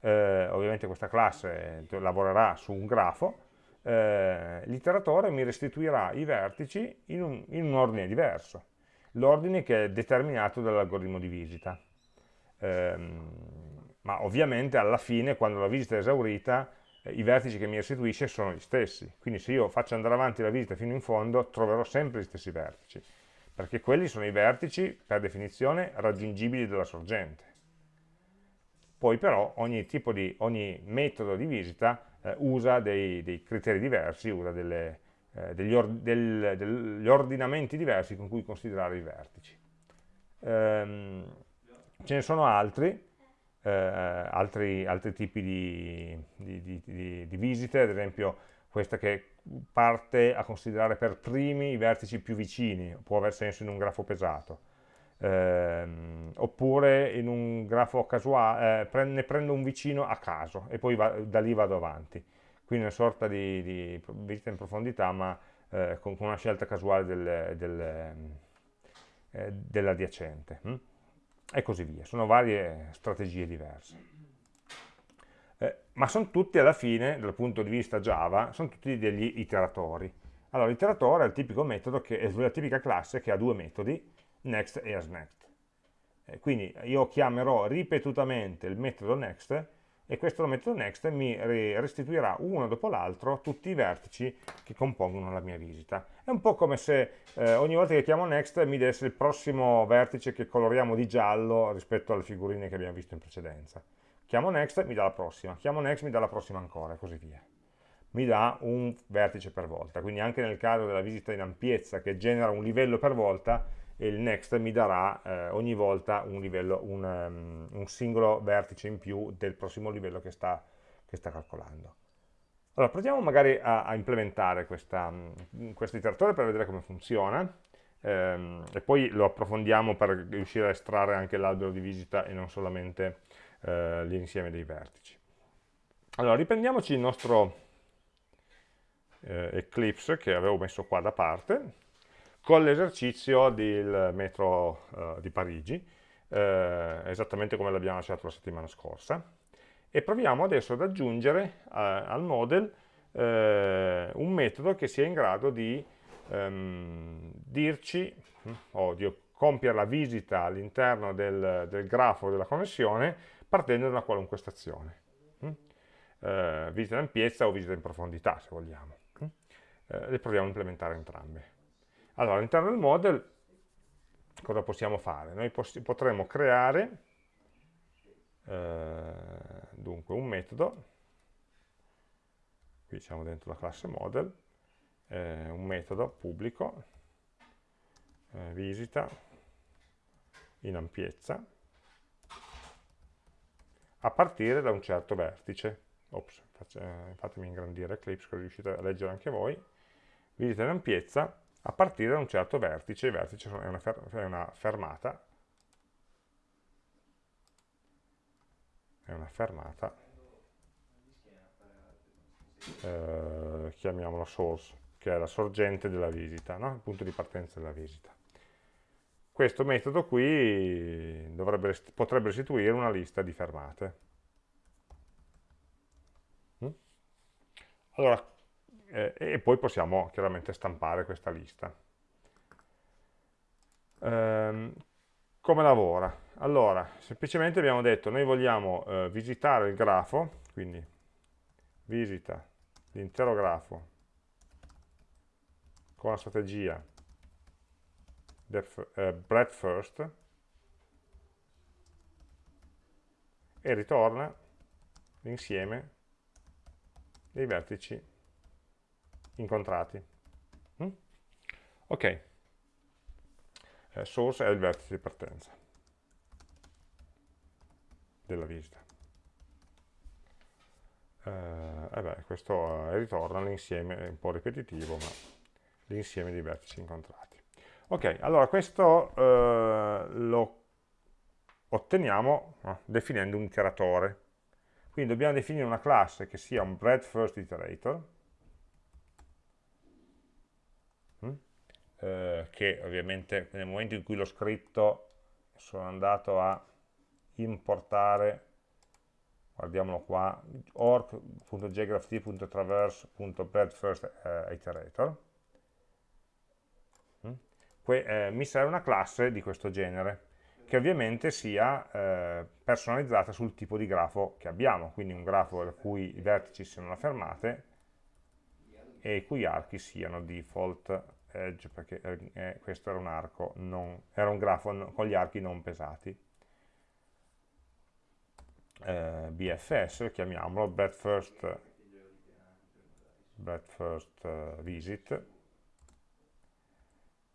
eh, ovviamente questa classe lavorerà su un grafo, eh, l'iteratore mi restituirà i vertici in un, in un ordine diverso l'ordine che è determinato dall'algoritmo di visita. Ehm, ma ovviamente alla fine, quando la visita è esaurita, eh, i vertici che mi restituisce sono gli stessi. Quindi se io faccio andare avanti la visita fino in fondo, troverò sempre gli stessi vertici, perché quelli sono i vertici, per definizione, raggiungibili dalla sorgente. Poi però ogni, di, ogni metodo di visita eh, usa dei, dei, criteri diversi, usa delle, eh, degli, or del, degli, ordinamenti diversi con cui considerare i vertici. Ehm, ce ne sono altri, eh, altri, altri, tipi di, di, di, di, visite, ad esempio questa che parte a considerare per primi i vertici più vicini, può aver senso in un grafo pesato, eh, oppure in un grafo casuale, eh, ne prendo un vicino a caso e poi va, da lì vado avanti quindi una sorta di, di visita in profondità ma eh, con, con, una scelta casuale del, del, eh, dell'adiacente hm? e così via, sono varie strategie diverse. Eh, ma sono tutti alla fine, dal punto di vista Java, sono tutti degli iteratori. Allora, l'iteratore è il tipico metodo, che è la tipica classe che ha due metodi, next e asNext. Eh, quindi io chiamerò ripetutamente il metodo next e questo metodo next mi restituirà uno dopo l'altro tutti i vertici che compongono la mia visita. È un po' come se eh, ogni volta che chiamo next mi desse il prossimo vertice che coloriamo di giallo rispetto alle figurine che abbiamo visto in precedenza. Chiamo next, mi dà la prossima, chiamo next, mi dà la prossima ancora e così via. Mi dà un vertice per volta, quindi anche nel caso della visita in ampiezza che genera un livello per volta, e il next mi darà eh, ogni volta un, livello, un, um, un, singolo vertice in più del prossimo livello che sta, che sta calcolando. Allora, proviamo magari a, a implementare questa, um, questo iteratore per vedere come funziona ehm, e poi lo approfondiamo per riuscire a estrarre anche l'albero di visita e non solamente eh, l'insieme dei vertici. Allora, riprendiamoci il nostro eh, Eclipse che avevo messo qua da parte con l'esercizio del metro uh, di Parigi, eh, esattamente come l'abbiamo lasciato la settimana scorsa, e proviamo adesso ad aggiungere uh, al model uh, un metodo che sia in grado di ehm, dirci hm, o di compiere la visita all'interno del, del, grafo della connessione partendo da una qualunque stazione. Hm? Eh, visita in ampiezza o visita in profondità, se vogliamo. Hm? Eh, le proviamo a implementare entrambe. Allora, all'interno del model cosa possiamo fare? Noi potremmo creare eh, dunque un metodo, qui siamo dentro la classe model, eh, un metodo pubblico, eh, visita in ampiezza, a partire da un certo vertice. Ops, eh, fatemi ingrandire Eclipse così riuscite a leggere anche voi. Visita in ampiezza a partire da un certo vertice, il vertice è una, fer è una fermata, è una fermata, eh, chiamiamola source, che è la sorgente della visita, no? il punto di partenza della visita. Questo metodo qui dovrebbe, potrebbe restituire una lista di fermate. Mm? Allora, eh, e poi possiamo chiaramente stampare questa lista. Ehm, come lavora? Allora, semplicemente abbiamo detto, noi vogliamo eh, visitare il grafo, quindi visita l'intero grafo con la strategia eh, breadth first e ritorna l'insieme dei vertici incontrati. Mm? Ok, eh, source è il vertice di partenza della visita. Eh, eh beh, questo eh, ritorna l'insieme, è un po' ripetitivo, ma l'insieme dei vertici incontrati. Ok, allora questo lo otteniamo definendo un iteratore. Quindi dobbiamo definire una classe che sia un breadth first iterator, mm? Eh, che ovviamente nel momento in cui l'ho scritto sono andato a importare guardiamolo qua, org.geograph.traverse.breadthfirst eh, iterator. Eh, mi serve una classe di questo genere, che ovviamente sia eh, personalizzata sul tipo di grafo che abbiamo, quindi un grafo in cui i vertici siano le fermate e i cui archi siano default edge, perché eh, questo era un arco, non, era un grafo con gli archi non pesati. Eh, BFS, chiamiamolo, breadth first, breadth first uh, visit,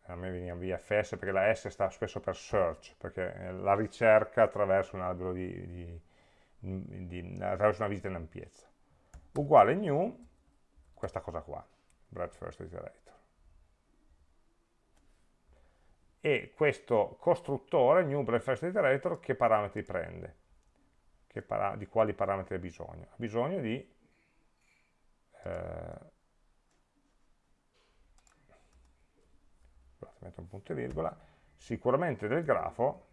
a me veniva VFS perché la S sta spesso per search, perché la ricerca attraverso un albero di, di, di, attraverso una visita in ampiezza. Uguale new, questa cosa qua, breadth first iterator. E questo costruttore, new breadth first iterator, che parametri prende? Che para di quali parametri ha bisogno? Ha bisogno di eh, metto un punto e virgola, sicuramente del grafo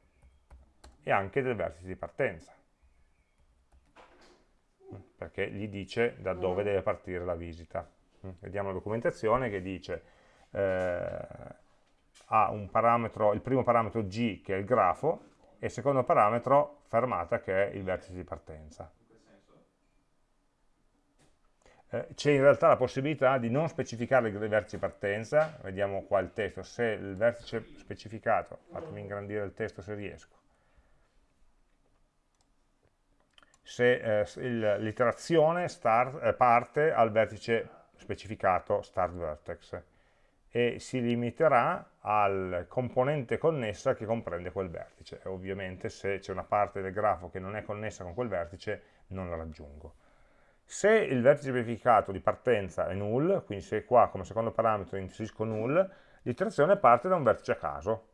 e anche del vertice di partenza, perché gli dice da dove deve partire la visita. Vediamo la documentazione che dice eh, ha parametro, il primo parametro G che è il grafo e il secondo parametro fermata che è il vertice di partenza. Eh, c'è in realtà la possibilità di non specificare il vertice partenza, vediamo qua il testo, se il vertice specificato, fatemi ingrandire il testo se riesco, se eh, l'iterazione eh, parte al vertice specificato start vertex e si limiterà al componente connessa che comprende quel vertice. E ovviamente se c'è una parte del grafo che non è connessa con quel vertice non la raggiungo. Se il vertice verificato di partenza è null, quindi se qua come secondo parametro inserisco null, l'iterazione parte da un vertice a caso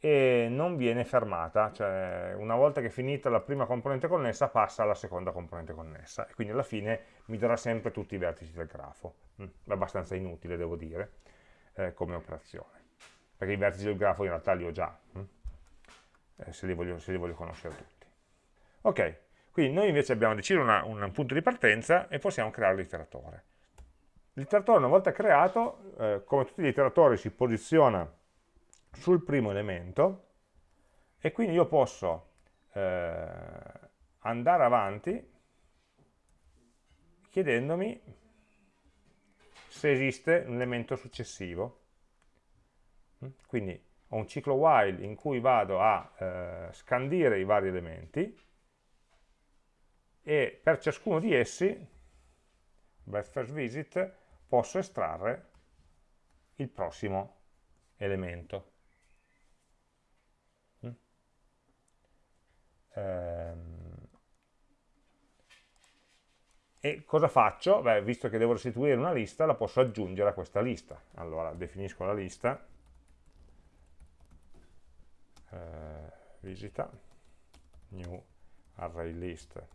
e non viene fermata, cioè una volta che è finita la prima componente connessa passa alla seconda componente connessa e quindi alla fine mi darà sempre tutti i vertici del grafo, mm, abbastanza inutile devo dire eh, come operazione, perché i vertici del grafo in realtà li ho già, mm? eh, se, li voglio, se li voglio conoscere tutti. Ok, quindi noi invece abbiamo deciso una, un punto di partenza e possiamo creare l'iteratore. L'iteratore una volta creato, eh, come tutti gli iteratori, si posiziona sul primo elemento e quindi io posso eh, andare avanti chiedendomi se esiste un elemento successivo. Quindi ho un ciclo while in cui vado a eh, scandire i vari elementi e per ciascuno di essi, best first visit, posso estrarre il prossimo elemento. Mm? Ehm, e cosa faccio? Beh, visto che devo restituire una lista, la posso aggiungere a questa lista. Allora, definisco la lista, eh, visita, new array list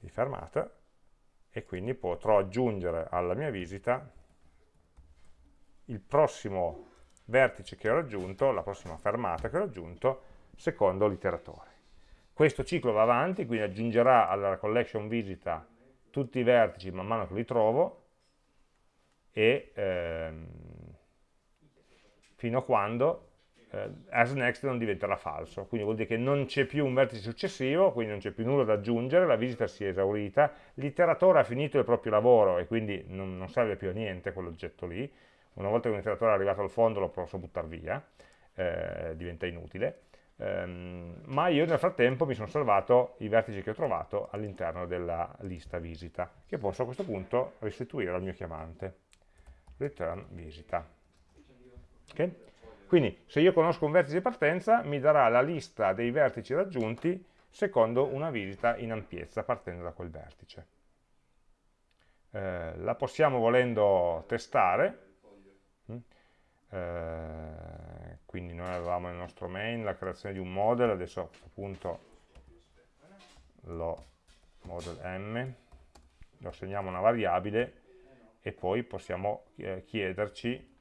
di fermata, e quindi potrò aggiungere alla mia visita il prossimo vertice che ho raggiunto, la prossima fermata che ho raggiunto, secondo l'iteratore. Questo ciclo va avanti, quindi aggiungerà alla collection visita tutti i vertici man mano che li trovo e ehm, fino a quando eh, as next non diventerà falso, quindi vuol dire che non c'è più un vertice successivo, quindi non c'è più nulla da aggiungere, la visita si è esaurita, l'iteratore ha finito il proprio lavoro e quindi non, non serve più a niente quell'oggetto lì, una volta che un iteratore è arrivato al fondo lo posso buttare via, eh, diventa inutile, ehm, ma io nel frattempo mi sono salvato i vertici che ho trovato all'interno della lista visita, che posso a questo punto restituire al mio chiamante. Return visita. Okay? Quindi se io conosco un vertice di partenza mi darà la lista dei vertici raggiunti secondo una visita in ampiezza partendo da quel vertice. Eh, la possiamo volendo testare, eh, quindi noi avevamo nel nostro main la creazione di un model, adesso a lo model m, lo assegniamo una variabile e poi possiamo eh, chiederci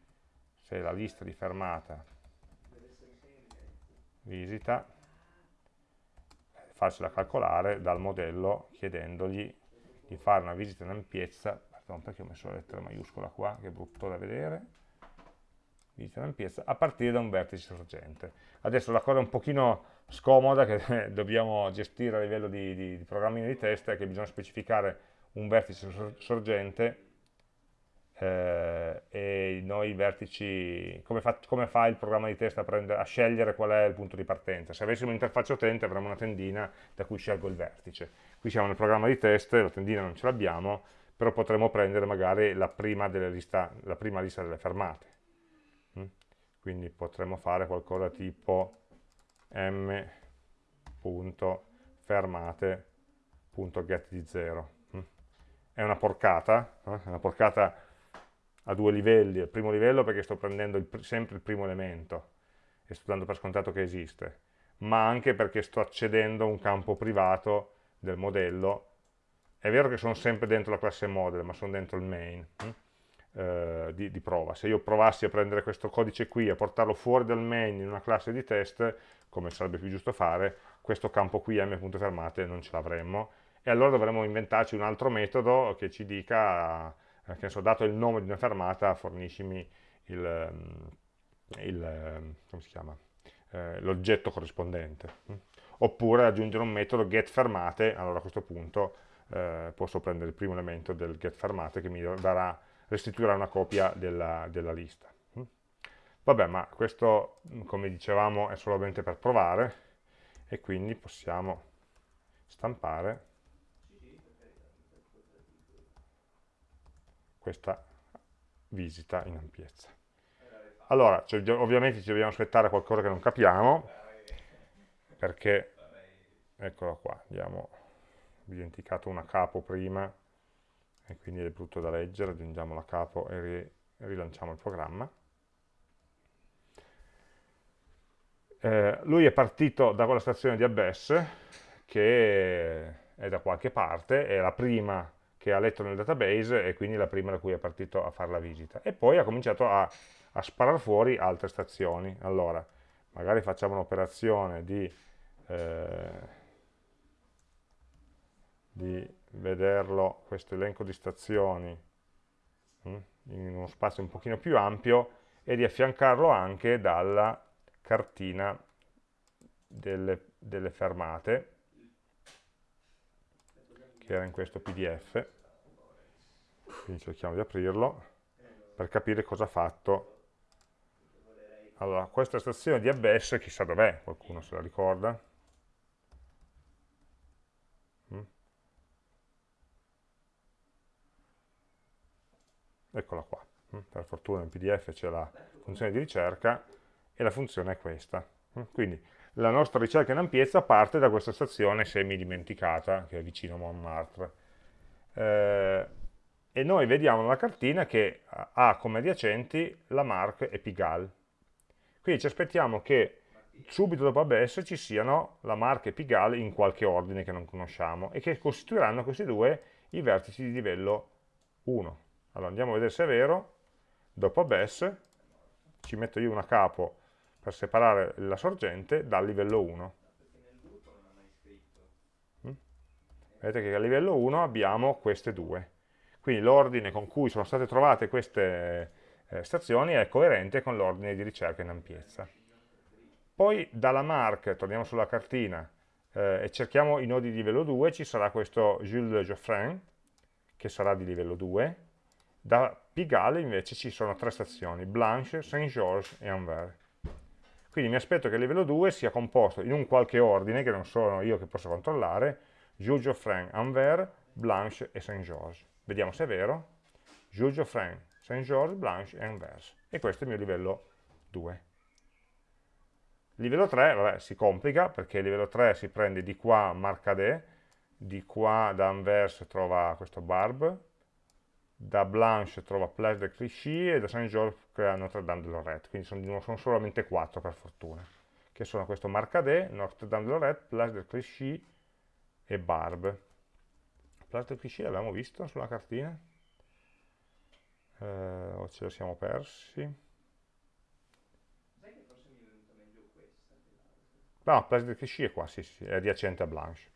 se la lista di fermata visita farsela calcolare dal modello chiedendogli di fare una visita in ampiezza, pardon perché ho messo la lettera maiuscola qua, che è brutto da vedere, visita in ampiezza, a partire da un vertice sorgente. Adesso la cosa un pochino scomoda che dobbiamo gestire a livello di, di, di programmino di test è che bisogna specificare un vertice sorgente eh, e noi i vertici, come fa, come fa, il programma di test a, prendere, a, scegliere qual è il punto di partenza? Se avessimo un'interfaccia utente avremmo una tendina da cui scelgo il vertice. Qui siamo nel programma di test, la tendina non ce l'abbiamo, però potremmo prendere magari la prima, lista, la prima lista delle fermate. Mm? Quindi potremmo fare qualcosa tipo m.fermate.get di 0. Mm? È una porcata, eh? è una porcata a due livelli, il primo livello perché sto prendendo il, sempre il primo elemento e sto dando per scontato che esiste, ma anche perché sto accedendo a un campo privato del modello, è vero che sono sempre dentro la classe model, ma sono dentro il main hm? Eh, di, di, prova, se io provassi a prendere questo codice qui e portarlo fuori dal main in una classe di test, come sarebbe più giusto fare, questo campo qui m.fermate non ce l'avremmo, e allora dovremmo inventarci un altro metodo che ci dica eh, che so, dato il nome di una fermata, forniscimi ehm, eh, l'oggetto corrispondente. Mm. Oppure aggiungere un metodo getFermate, allora a questo punto eh, posso prendere il primo elemento del getFermate che mi darà, restituirà una copia della, della lista. Mm. Vabbè, ma questo, come dicevamo, è solamente per provare, e quindi possiamo stampare questa visita in ampiezza. Allora, cioè, ovviamente ci dobbiamo aspettare qualcosa che non capiamo, perché, eccolo qua, abbiamo dimenticato una capo prima, e quindi è brutto da leggere, aggiungiamo la capo e ri rilanciamo il programma. Eh, lui è partito da quella stazione di Abyss, che è da qualche parte, è la prima che ha letto nel database e quindi la prima da cui è partito a fare la visita. E poi ha cominciato a, a sparare fuori altre stazioni. Allora, magari facciamo un'operazione di, eh, di vederlo, questo elenco di stazioni, mm, in uno spazio un pochino più ampio e di affiancarlo anche dalla cartina delle, delle fermate, che era in questo pdf, quindi cerchiamo di aprirlo, per capire cosa ha fatto. Allora, questa stazione di Abbesse, chissà dov'è, qualcuno se la ricorda? Eccola qua, mm? per fortuna in pdf c'è la funzione di ricerca e la funzione è questa. Mm? Quindi la nostra ricerca in ampiezza parte da questa stazione semi-dimenticata, che è vicino a Montmartre. Eh, e noi vediamo nella cartina che ha come adiacenti la Marque e Pigalle. Quindi ci aspettiamo che subito dopo ABS ci siano la Marque e Pigalle in qualche ordine che non conosciamo e che costituiranno questi due i vertici di livello 1. Allora andiamo a vedere se è vero, dopo ABS ci metto io una capo per separare la sorgente dal livello 1. Mm? Vedete che a livello 1 abbiamo queste due. Quindi l'ordine con cui sono state trovate queste eh, stazioni è coerente con l'ordine di ricerca in ampiezza. Poi dalla mark, torniamo sulla cartina, eh, e cerchiamo i nodi di livello 2, ci sarà questo Jules Geoffrin, che sarà di livello 2. Da Pigalle invece ci sono tre stazioni, Blanche, Saint-Georges e Anvers. Quindi mi aspetto che il livello 2 sia composto in un qualche ordine, che non sono io che posso controllare, Jules Geoffrin, Anvers, Blanche e Saint-Georges. Vediamo se è vero. Jules Geoffrin, Saint-Georges, Blanche e Anvers. E questo è il mio livello 2. Livello 3, vabbè, si complica perché il livello 3 si prende di qua Marcadet, di qua da Anvers trova questo Barbe, da Blanche trova Place de Clichy e da Saint-Georges crea Notre Dame de Lorette, quindi sono, sono, solamente 4 per fortuna, che sono questo Marcadet, Notre Dame de Lorette, Place de Clichy e Barbe. Place de Clichy l'abbiamo visto sulla cartina? Eh, o ce lo siamo persi? No, Place de Clichy è qua, sì, sì, è adiacente a Blanche.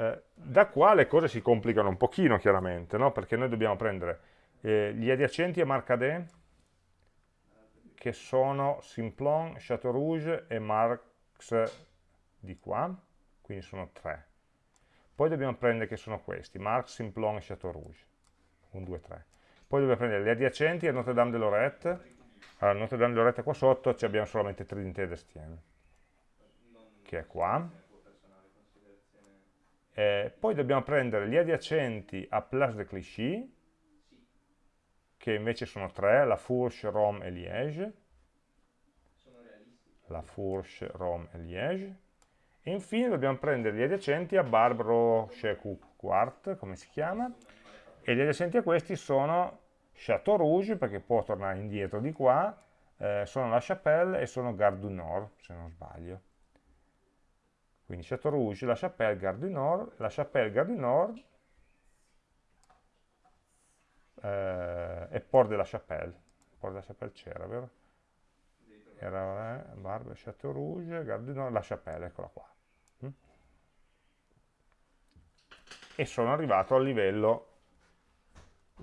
Eh, da qua le cose si complicano un pochino chiaramente, no? perché noi dobbiamo prendere eh, gli adiacenti a Marcadet, che sono Simplon, Chateau Rouge e Marx di qua, quindi sono tre. Poi dobbiamo prendere che sono questi, Marx, Simplon e Chateau Rouge, 1, 2, 3. Poi dobbiamo prendere gli adiacenti a Notre Dame de Lorette, allora Notre Dame de Lorette qua sotto abbiamo solamente Trinité d'Estienne, che è qua, eh, poi dobbiamo prendere gli adiacenti a Place de Clichy, che invece sono tre, la Fourche, Rome e Liège. La Fourche, Rome e Liège. E infine dobbiamo prendere gli adiacenti a Barbaro Quart, come si chiama, e gli adiacenti a questi sono Chateau Rouge, perché può tornare indietro di qua, eh, sono La Chapelle e sono Gare du Nord, se non sbaglio. Quindi Chateau Rouge, La Chapelle, Gare du Nord, La Chapelle, Gare du Nord eh, e Port de la Chapelle. Port de la Chapelle c'era, vero? Era eh, Barbe, Chateau Rouge, Gare du Nord, La Chapelle, eccola qua. Mm? E sono arrivato al livello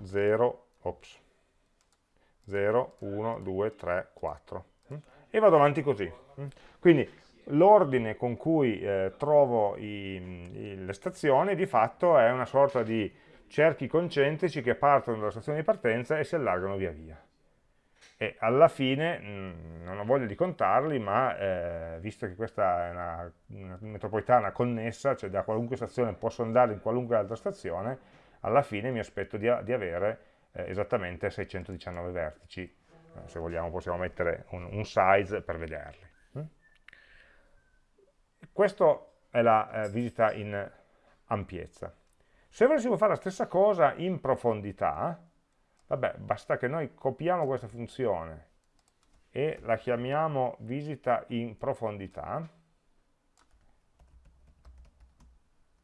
0, ops, 0, 1, 2, 3, 4. Mm? E vado avanti così. Mm? Quindi l'ordine con cui eh, trovo i, i, le stazioni di fatto è una sorta di cerchi concentrici che partono dalla stazione di partenza e si allargano via via. E alla fine, mh, mm, non ho voglia di contarli, ma eh, visto che questa è una, una, metropolitana connessa, cioè da qualunque stazione posso andare in qualunque altra stazione, alla fine mi aspetto di, di avere eh, esattamente 619 vertici. Eh, se vogliamo possiamo mettere un, un size per vederli. Questa è la eh, visita in ampiezza. Se volessimo fare la stessa cosa in profondità, vabbè, basta che noi copiamo questa funzione e la chiamiamo visita in profondità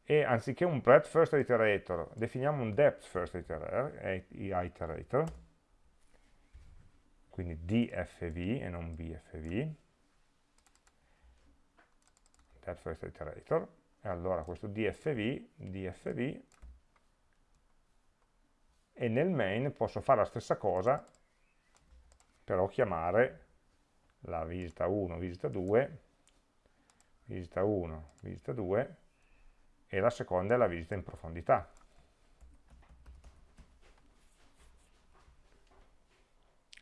e anziché un breadth first iterator definiamo un depth first iterator quindi dfv e non bfv del first iterator e allora questo dfv, dfv, e nel main posso fare la stessa cosa, però chiamare la visita 1, visita 2, visita 1, visita 2, e la seconda è la visita in profondità.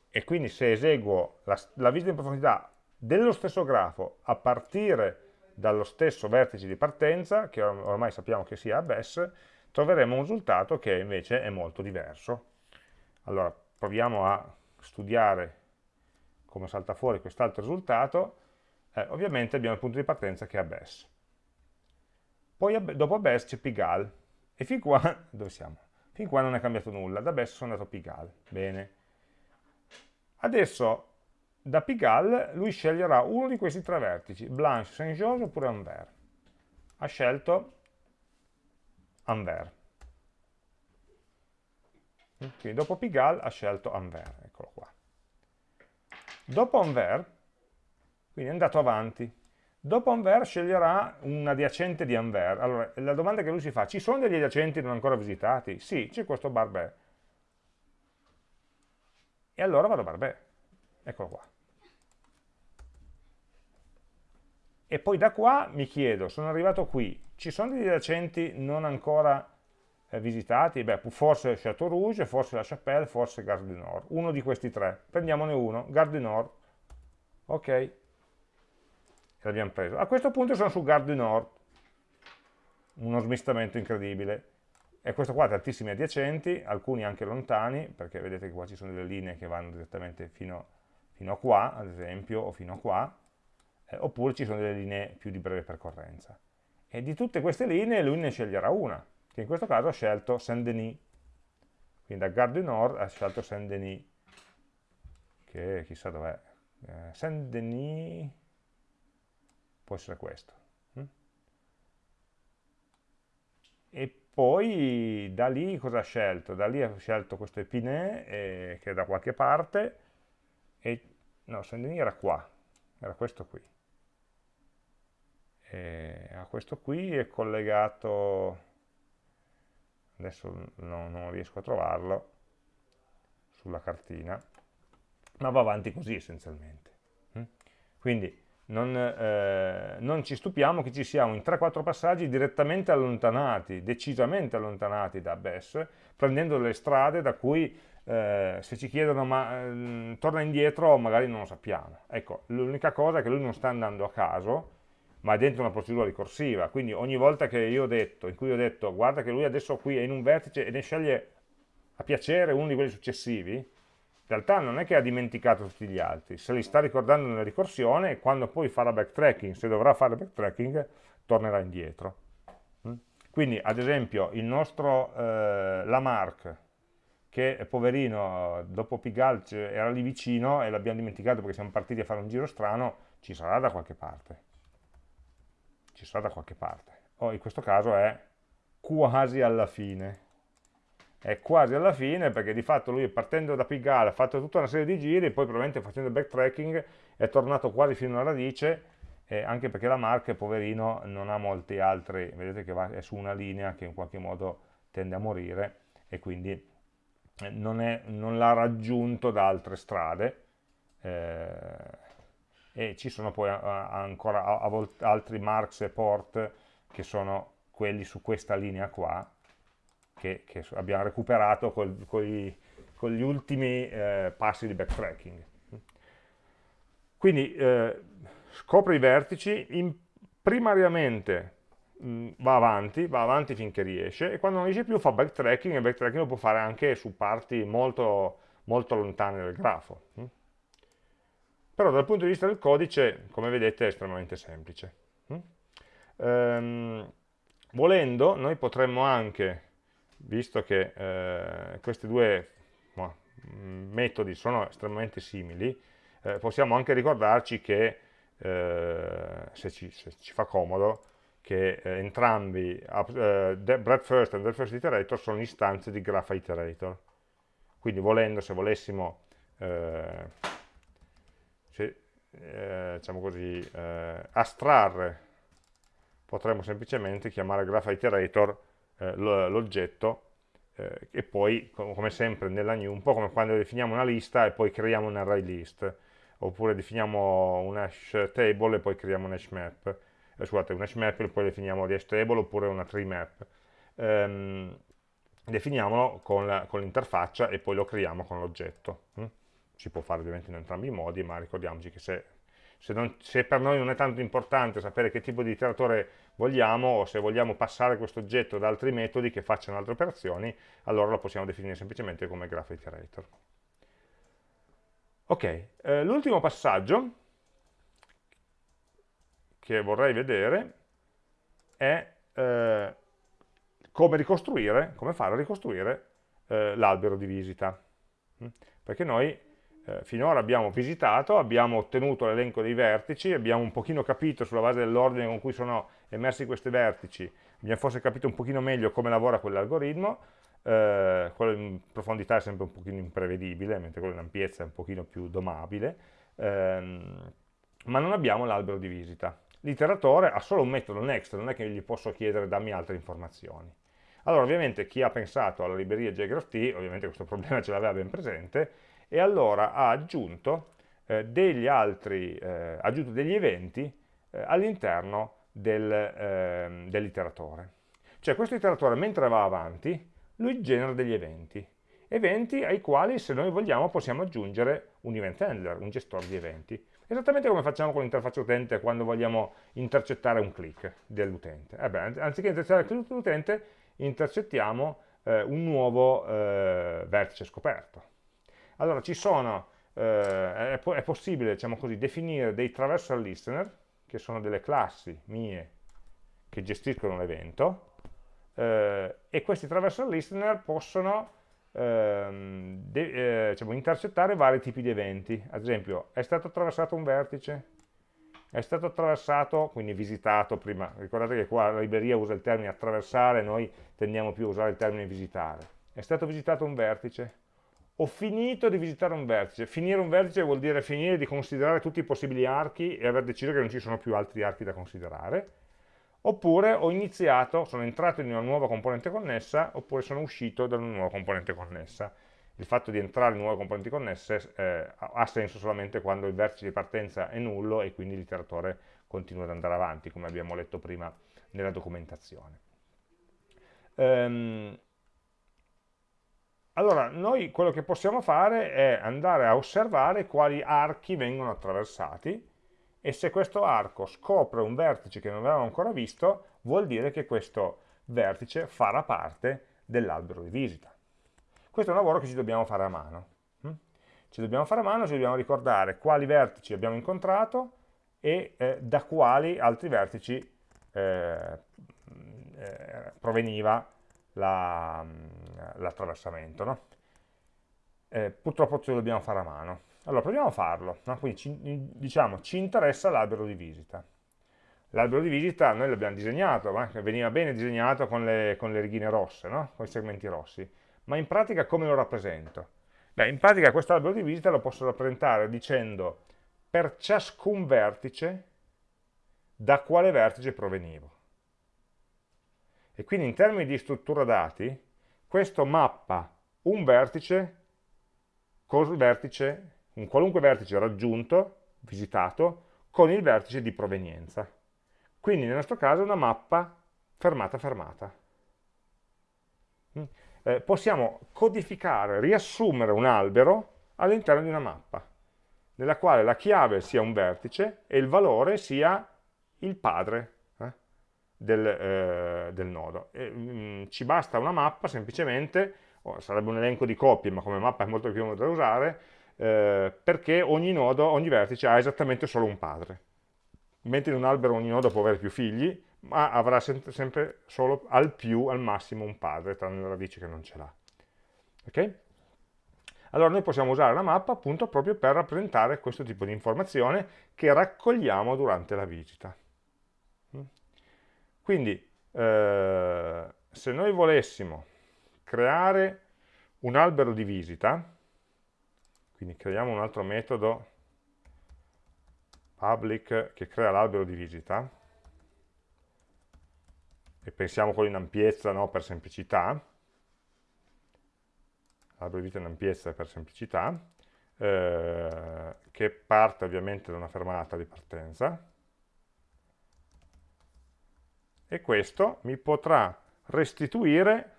E quindi se eseguo la, la visita in profondità dello stesso grafo a partire dallo stesso vertice di partenza, che ormai sappiamo che sia abyss, troveremo un risultato che invece è molto diverso. Allora, proviamo a studiare come salta fuori quest'altro risultato. Eh, ovviamente abbiamo il punto di partenza che è abyss. Poi dopo abyss c'è pigal, e fin qua, dove siamo? Fin qua non è cambiato nulla, da abyss sono andato a pigal, bene. Adesso da Pigalle lui sceglierà uno di questi tre vertici, Blanche, Saint-Georges oppure Anvers. Ha scelto Anvers. Quindi dopo Pigalle ha scelto Anvers, eccolo qua. Dopo Anvers, quindi è andato avanti, dopo Anvers sceglierà un adiacente di Anvers. Allora, la domanda che lui si fa, ci sono degli adiacenti non ancora visitati? Sì, c'è questo Barbet. E allora vado a Barbet, eccolo qua. E poi da qua mi chiedo, sono arrivato qui, ci sono degli adiacenti non ancora eh, visitati? Beh, forse Chateau Rouge, forse La Chapelle, forse Gare du Nord, uno di questi tre, prendiamone uno, Gare du Nord, ok, l'abbiamo preso. A questo punto sono su Gare du Nord, uno smistamento incredibile, e questo qua ha tantissimi adiacenti, alcuni anche lontani, perché vedete che qua ci sono delle linee che vanno direttamente fino, fino a qua, ad esempio, o fino a qua, eh, oppure ci sono delle linee più di breve percorrenza. E di tutte queste linee lui ne sceglierà una, che in questo caso ha scelto Saint-Denis. Quindi da Gare du Nord ha scelto Saint-Denis, che chissà dov'è. Eh, Saint-Denis può essere questo. Hm? E poi da lì cosa ha scelto? Da lì ha scelto questo Epinay, eh, che è da qualche parte, e no, Saint-Denis era qua, era questo qui e a questo qui è collegato adesso no, non riesco a trovarlo sulla cartina ma va avanti così essenzialmente mm? quindi non, eh, non, ci stupiamo che ci siamo in 3-4 passaggi direttamente allontanati, decisamente allontanati da BES, prendendo delle strade da cui eh, se ci chiedono ma eh, torna indietro magari non lo sappiamo. Ecco, l'unica cosa è che lui non sta andando a caso, ma è dentro una procedura ricorsiva, quindi ogni volta che io ho detto, in cui ho detto guarda che lui adesso qui è in un vertice e ne sceglie a piacere uno di quelli successivi, in realtà non è che ha dimenticato tutti gli altri, se li sta ricordando nella ricorsione e quando poi farà backtracking, se dovrà fare backtracking, tornerà indietro. Mm? Quindi ad esempio il nostro eh, Lamarck, che poverino dopo Pigalle era lì vicino e l'abbiamo dimenticato perché siamo partiti a fare un giro strano, ci sarà da qualche parte ci sarà da qualche parte. O in questo caso è quasi alla fine. È quasi alla fine perché di fatto lui partendo da Pigalle ha fatto tutta una serie di giri poi probabilmente facendo il backtracking è tornato quasi fino alla radice eh, anche perché la Marche, poverino, non ha molti altri, vedete che va, è su una linea che in qualche modo tende a morire e quindi eh, non, non l'ha raggiunto da altre strade. Eh, e ci sono poi ancora altri marks e port che sono quelli su questa linea qua che, che abbiamo recuperato col, col, con gli ultimi eh, passi di backtracking quindi eh, scopre i vertici in, primariamente mh, mm, va avanti, va avanti finché riesce e quando non riesce più fa backtracking e backtracking lo può fare anche su parti molto, molto lontane del grafo mh? Però dal punto di vista del codice, come vedete, è estremamente semplice. Mm? Ehm, volendo, noi potremmo anche, visto che eh, questi due no, metodi sono estremamente simili, eh, possiamo anche ricordarci che, eh, se, ci, se, ci, fa comodo, che eh, entrambi, uh, breadth first e breadth first iterator, sono istanze di graph iterator. Quindi volendo, se volessimo eh, se, eh, diciamo così, eh, astrarre, potremmo semplicemente chiamare graph iterator eh, l'oggetto eh, e poi, come sempre nella new, un po' come quando definiamo una lista e poi creiamo un array list, oppure definiamo un hash table e poi creiamo un hash map, eh, scusate, un hash map e poi definiamo di hash table oppure una tree map. Ehm, definiamolo con l'interfaccia e poi lo creiamo con l'oggetto. Si può fare ovviamente in entrambi i modi, ma ricordiamoci che se se, non, se, per noi non è tanto importante sapere che tipo di iteratore vogliamo o se vogliamo passare questo oggetto ad altri metodi che facciano altre operazioni, allora lo possiamo definire semplicemente come graph iterator. Ok, eh, l'ultimo passaggio che vorrei vedere è eh, come ricostruire, come fare a ricostruire eh, l'albero di visita. Mm? Perché noi eh, finora abbiamo visitato, abbiamo ottenuto l'elenco dei vertici, abbiamo un pochino capito sulla base dell'ordine con cui sono emersi questi vertici, abbiamo forse capito un pochino meglio come lavora quell'algoritmo, eh, quello in profondità è sempre un pochino imprevedibile, mentre quello in ampiezza è un pochino più domabile, ehm, ma non abbiamo l'albero di visita. L'iteratore ha solo un metodo next, non è che gli posso chiedere dammi altre informazioni. Allora ovviamente chi ha pensato alla libreria JGraphT, ovviamente questo problema ce l'aveva ben presente, e allora ha aggiunto, eh, degli, altri, eh, aggiunto degli eventi eh, all'interno del, ehm, dell'iteratore. Cioè questo iteratore mentre va avanti, lui genera degli eventi, eventi ai quali se noi vogliamo possiamo aggiungere un event handler, un gestore di eventi. Esattamente come facciamo con l'interfaccia utente quando vogliamo intercettare un click dell'utente. Eh anziché intercettare il click dell'utente, intercettiamo eh, un nuovo eh, vertice scoperto. Allora ci sono, eh, è, è, possibile diciamo così, definire dei traversal listener, che sono delle classi mie che gestiscono l'evento, eh, e questi traversal listener possono ehm, de, eh, diciamo, intercettare vari tipi di eventi. Ad esempio, è stato attraversato un vertice, è stato attraversato, quindi visitato prima, ricordate che qua la libreria usa il termine attraversare, noi tendiamo più a usare il termine visitare. È stato visitato un vertice, ho finito di visitare un vertice. Finire un vertice vuol dire finire di considerare tutti i possibili archi e aver deciso che non ci sono più altri archi da considerare. Oppure ho iniziato, sono entrato in una nuova componente connessa, oppure sono uscito da una nuova componente connessa. Il fatto di entrare in nuove componenti connesse eh, ha senso solamente quando il vertice di partenza è nullo e quindi l'iteratore continua ad andare avanti, come abbiamo letto prima nella documentazione. Um, allora, noi quello che possiamo fare è andare a osservare quali archi vengono attraversati e se questo arco scopre un vertice che non avevamo ancora visto, vuol dire che questo vertice farà parte dell'albero di visita. Questo è un lavoro che ci dobbiamo fare a mano. Hm? Ci dobbiamo fare a mano, ci dobbiamo ricordare quali vertici abbiamo incontrato e eh, da quali altri vertici eh, eh, proveniva l'attraversamento. La, no? eh, purtroppo ce lo dobbiamo fare a mano. Allora, proviamo a farlo. No? Quindi, ci, diciamo, ci interessa l'albero di visita. L'albero di visita noi l'abbiamo disegnato, ma veniva bene disegnato con le, con le righine rosse, no? con i segmenti rossi. Ma in pratica come lo rappresento? Beh, in pratica questo albero di visita lo posso rappresentare dicendo per ciascun vertice da quale vertice provenivo. E quindi in termini di struttura dati, questo mappa un vertice col vertice, un qualunque vertice raggiunto, visitato, con il vertice di provenienza. Quindi nel nostro caso è una mappa fermata-fermata. Mm. Eh, possiamo codificare, riassumere un albero all'interno di una mappa, nella quale la chiave sia un vertice e il valore sia il padre del, eh, del nodo. E, mh, mm, ci basta una mappa semplicemente, oh, sarebbe un elenco di coppie, ma come mappa è molto più comodo da usare, eh, perché ogni nodo, ogni vertice ha esattamente solo un padre. Mentre in un albero ogni nodo può avere più figli, ma avrà sempre, solo al più, al massimo, un padre, tranne le radici che non ce l'ha. Ok? Allora noi possiamo usare la mappa appunto proprio per rappresentare questo tipo di informazione che raccogliamo durante la visita. Quindi eh, se noi volessimo creare un albero di visita, quindi creiamo un altro metodo public che crea l'albero di visita, e pensiamo quello in ampiezza no, per semplicità, albero di vita in ampiezza per semplicità, eh, che parte ovviamente da una fermata di partenza, e questo mi potrà restituire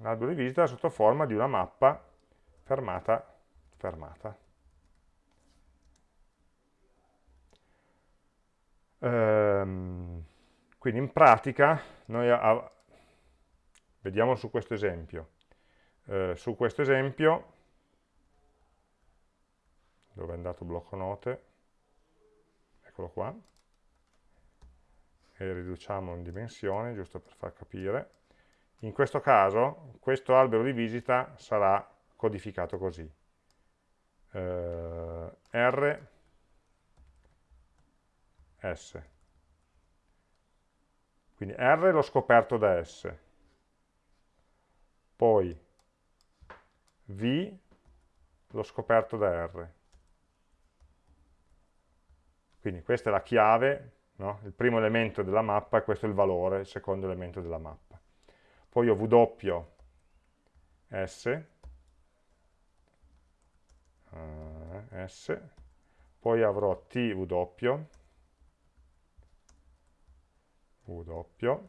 l'albero di visita sotto forma di una mappa fermata fermata. Ehm, quindi in pratica noi vediamo su questo esempio. Eh, su questo esempio, dove è andato blocco note? Eccolo qua. E riduciamo in dimensioni, giusto per far capire. In questo caso, questo albero di visita sarà codificato così. Eh, R, S. Quindi R l'ho scoperto da S. Poi V l'ho scoperto da R. Quindi questa è la chiave, no? il primo elemento della mappa e questo è il valore, il secondo elemento della mappa. Poi ho W, S, uh, S, poi avrò TW, W,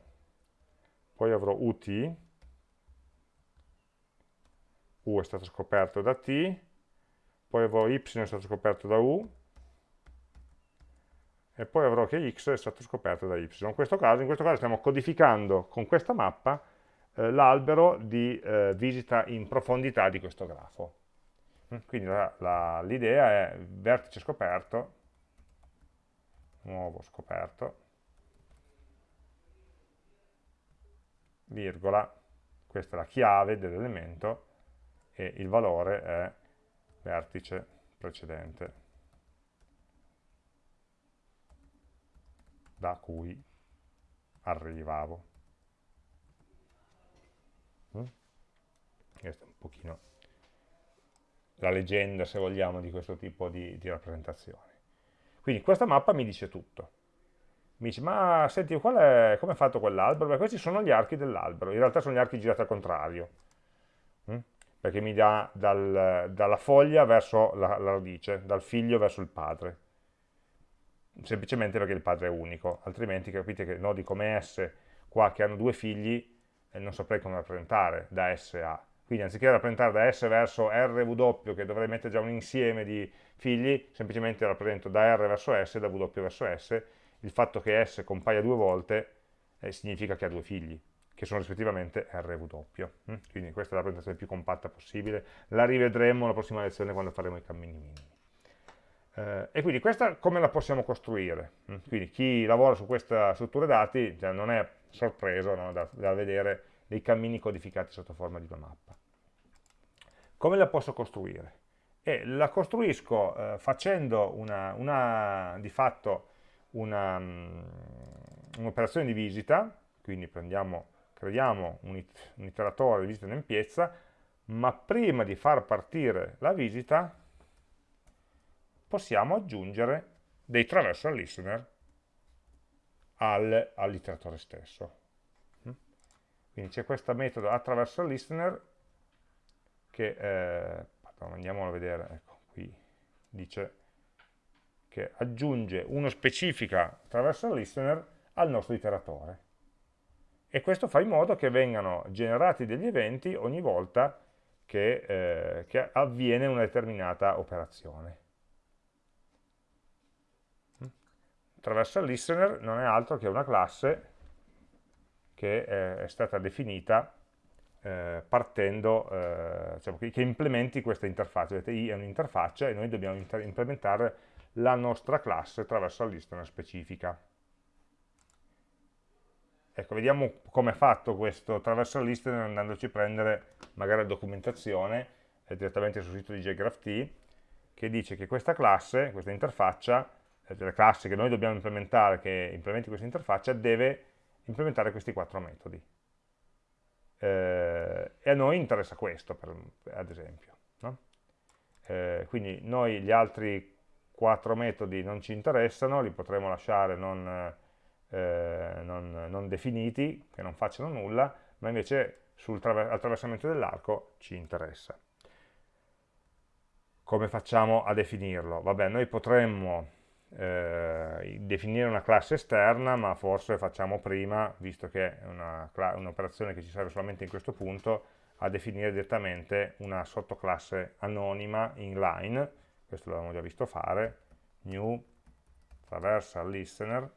poi avrò UT, U è stato scoperto da T, poi avrò Y è stato scoperto da U, e poi avrò che X è stato scoperto da Y. In questo caso, in questo caso stiamo codificando con questa mappa eh, l'albero di eh, visita in profondità di questo grafo. Mm, quindi l'idea è vertice scoperto, nuovo scoperto, virgola, questa è la chiave dell'elemento e il valore è vertice precedente da cui arrivavo. Mm? Questo è un pochino la leggenda, se vogliamo, di questo tipo di, di rappresentazioni. Quindi questa mappa mi dice tutto. Mi dice, ma senti, qual è, come è fatto quell'albero? Questi sono gli archi dell'albero, in realtà sono gli archi girati al contrario, hm? perché mi dà dal, dalla foglia verso la, la radice, dal figlio verso il padre, semplicemente perché il padre è unico, altrimenti capite che nodi come S, qua che hanno due figli, eh, non saprei come rappresentare da S a quindi anziché rappresentare da S verso RW, che dovrei mettere già un insieme di figli, semplicemente rappresento da R verso S e da W verso S. Il fatto che S compaia due volte eh, significa che ha due figli, che sono rispettivamente R e W. Mm? Quindi questa è la rappresentazione più compatta possibile. La rivedremo la prossima lezione quando faremo i cammini minimi. Eh, e quindi questa come la possiamo costruire? Mm? Quindi chi lavora su questa struttura dati già non è sorpreso no, da, da vedere dei cammini codificati sotto forma di una mappa. Come la posso costruire? E la costruisco eh, facendo una, una, di fatto mm, un'operazione un di visita, quindi prendiamo, creiamo un, it, un iteratore di visita in empiezza, ma prima di far partire la visita possiamo aggiungere dei traversal listener al, all'iteratore stesso. Mm? Quindi c'è questo metodo attraversal listener che, eh, andiamolo a vedere, ecco, qui dice che aggiunge uno specifica traversal listener al nostro iteratore. E questo fa in modo che vengano generati degli eventi ogni volta che, eh, che avviene una determinata operazione. Traversal listener non è altro che una classe che eh, è stata definita eh, partendo, diciamo, che, implementi questa interfaccia. Vedete, i è un'interfaccia e noi dobbiamo implementare la nostra classe attraverso la lista specifica. Ecco, vediamo come è fatto questo traversal listener andandoci a prendere magari la documentazione direttamente sul sito di JGraphT che dice che questa classe, questa interfaccia, eh, la classe che noi dobbiamo implementare, che implementi questa interfaccia, deve implementare questi quattro metodi eh, e a noi interessa questo, per, ad esempio. No? Eh, quindi noi gli altri quattro metodi non ci interessano, li potremo lasciare non, eh, non, non, definiti, che non facciano nulla, ma invece sul attraversamento dell'arco ci interessa. Come facciamo a definirlo? Vabbè, noi potremmo eh, definire una classe esterna, ma forse facciamo prima, visto che è un'operazione un che ci serve solamente in questo punto, a definire direttamente una sottoclasse anonima inline, questo l'abbiamo già visto fare, new traversal listener,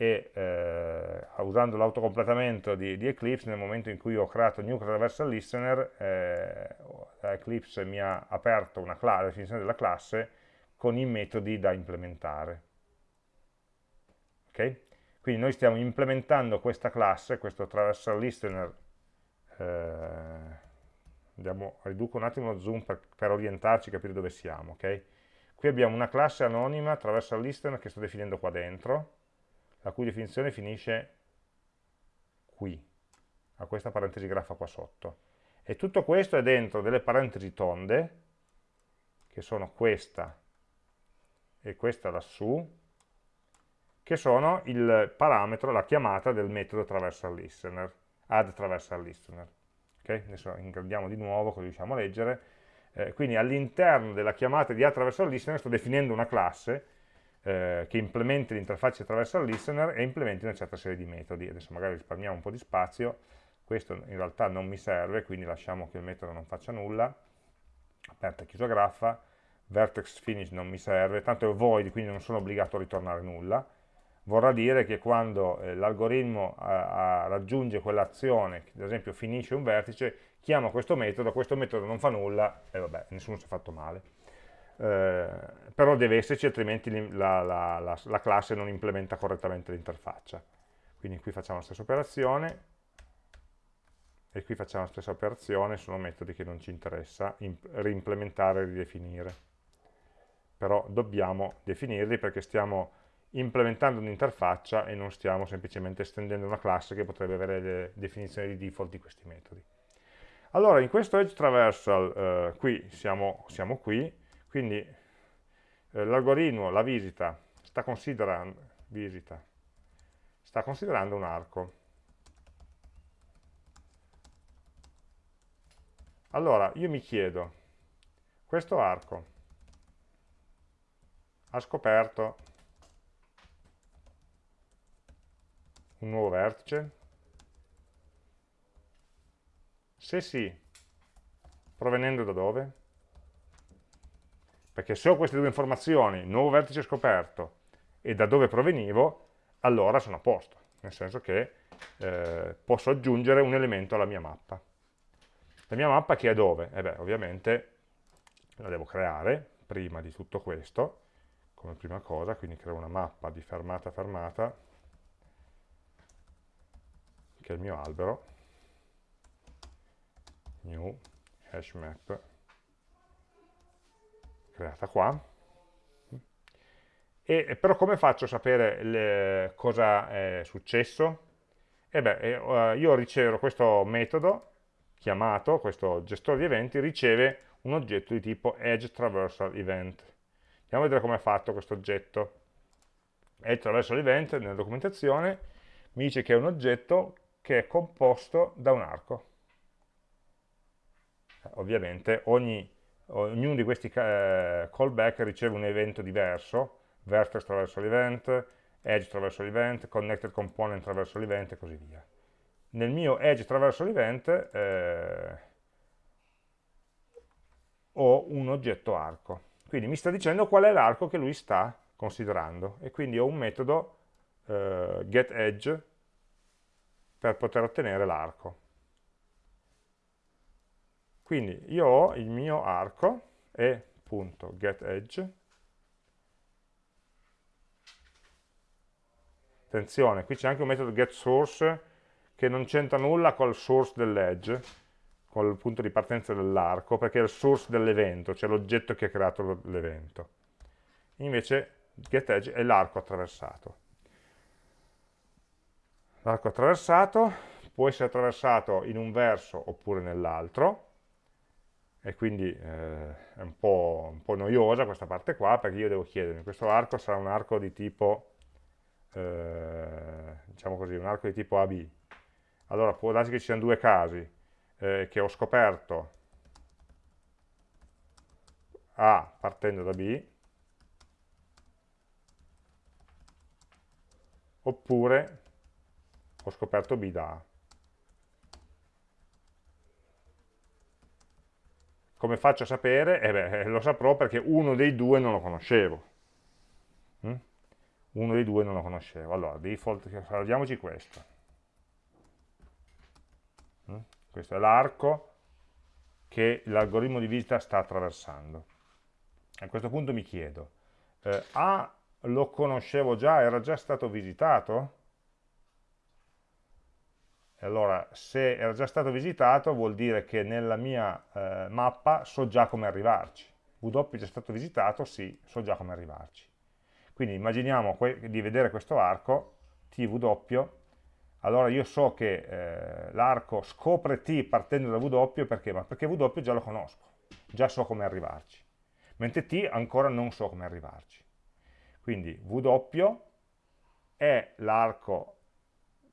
e eh, usando l'autocompletamento di, di, Eclipse nel momento in cui ho creato new traversal listener eh, Eclipse mi ha aperto una la definizione della classe con i metodi da implementare ok? quindi noi stiamo implementando questa classe questo traversal listener eh, andiamo, riduco un attimo lo zoom per, per orientarci capire dove siamo ok? qui abbiamo una classe anonima traversal listener che sto definendo qua dentro la cui definizione finisce qui, a questa parentesi graffa qua sotto. E tutto questo è dentro delle parentesi tonde, che sono questa e questa lassù, che sono il parametro, la chiamata del metodo traversal listener, add traversal listener. Okay? Adesso ingrandiamo di nuovo così riusciamo a leggere. Eh, quindi all'interno della chiamata di add traversal listener sto definendo una classe eh, che implementi l'interfaccia attraverso il listener e implementi una certa serie di metodi. Adesso magari risparmiamo un po' di spazio, questo in realtà non mi serve, quindi lasciamo che il metodo non faccia nulla, aperta e chiusa graffa, vertex finish non mi serve, tanto è void, quindi non sono obbligato a ritornare nulla, vorrà dire che quando eh, l'algoritmo raggiunge quell'azione, ad esempio finisce un vertice, chiama questo metodo, questo metodo non fa nulla e vabbè, nessuno si è fatto male. Eh, però deve esserci altrimenti la, la, la, la classe non implementa correttamente l'interfaccia. Quindi qui facciamo la stessa operazione e qui facciamo la stessa operazione, sono metodi che non ci interessa reimplementare e ridefinire. Però dobbiamo definirli perché stiamo implementando un'interfaccia e non stiamo semplicemente estendendo una classe che potrebbe avere le definizioni di default di questi metodi. Allora, in questo edge traversal, eh, qui siamo, siamo qui, quindi eh, l'algoritmo, la visita, sta visita, sta considerando un arco. Allora, io mi chiedo, questo arco ha scoperto un nuovo vertice? Se sì, provenendo da dove? perché se ho queste due informazioni, nuovo vertice scoperto e da dove provenivo, allora sono a posto, nel senso che eh, posso aggiungere un elemento alla mia mappa. La mia mappa che è dove? Eh beh, ovviamente la devo creare prima di tutto questo, come prima cosa, quindi creo una mappa di fermata fermata, che è il mio albero, new hash map creata qua. E, però come faccio a sapere le, cosa è successo? E beh, eh, io ricevo questo metodo chiamato, questo gestore di eventi, riceve un oggetto di tipo Edge Traversal Event. Andiamo a vedere come è fatto questo oggetto. Edge Traversal Event, nella documentazione, mi dice che è un oggetto che è composto da un arco. Ovviamente ogni ognuno di questi eh, callback riceve un evento diverso, vertex attraverso l'event, edge attraverso l'event, connected component attraverso l'event e così via. Nel mio edge attraverso l'event eh, ho un oggetto arco, quindi mi sta dicendo qual è l'arco che lui sta considerando. E quindi ho un metodo eh, getEdge per poter ottenere l'arco. Quindi io ho il mio arco e.getEdge Attenzione, qui c'è anche un metodo getSource che non c'entra nulla col source dell'edge, col punto di partenza dell'arco, perché è il source dell'evento, cioè l'oggetto che ha creato l'evento. Invece getEdge è l'arco attraversato. L'arco attraversato può essere attraversato in un verso oppure nell'altro, e quindi eh, è un po' un po' noiosa questa parte qua, perché io devo chiedermi, questo arco sarà un arco di tipo, eh, diciamo così, un arco di tipo AB. Allora può darsi che ci siano due casi, eh, che ho scoperto A partendo da B, oppure ho scoperto B da A. Come faccio a sapere? Eh beh, lo saprò perché uno dei due non lo conoscevo. Mm? Uno dei due non lo conoscevo. Allora, default, guardiamoci questo. Mm? Questo è l'arco che l'algoritmo di visita sta attraversando. A questo punto mi chiedo, eh, A lo conoscevo già, era già stato visitato? E allora, se era già stato visitato, vuol dire che nella mia eh, mappa so già come arrivarci. W è già stato visitato? Sì, so già come arrivarci. Quindi immaginiamo di vedere questo arco, TW, allora io so che eh, l'arco scopre T partendo da W perché? Ma perché W già lo conosco, già so come arrivarci, mentre T ancora non so come arrivarci. Quindi W è l'arco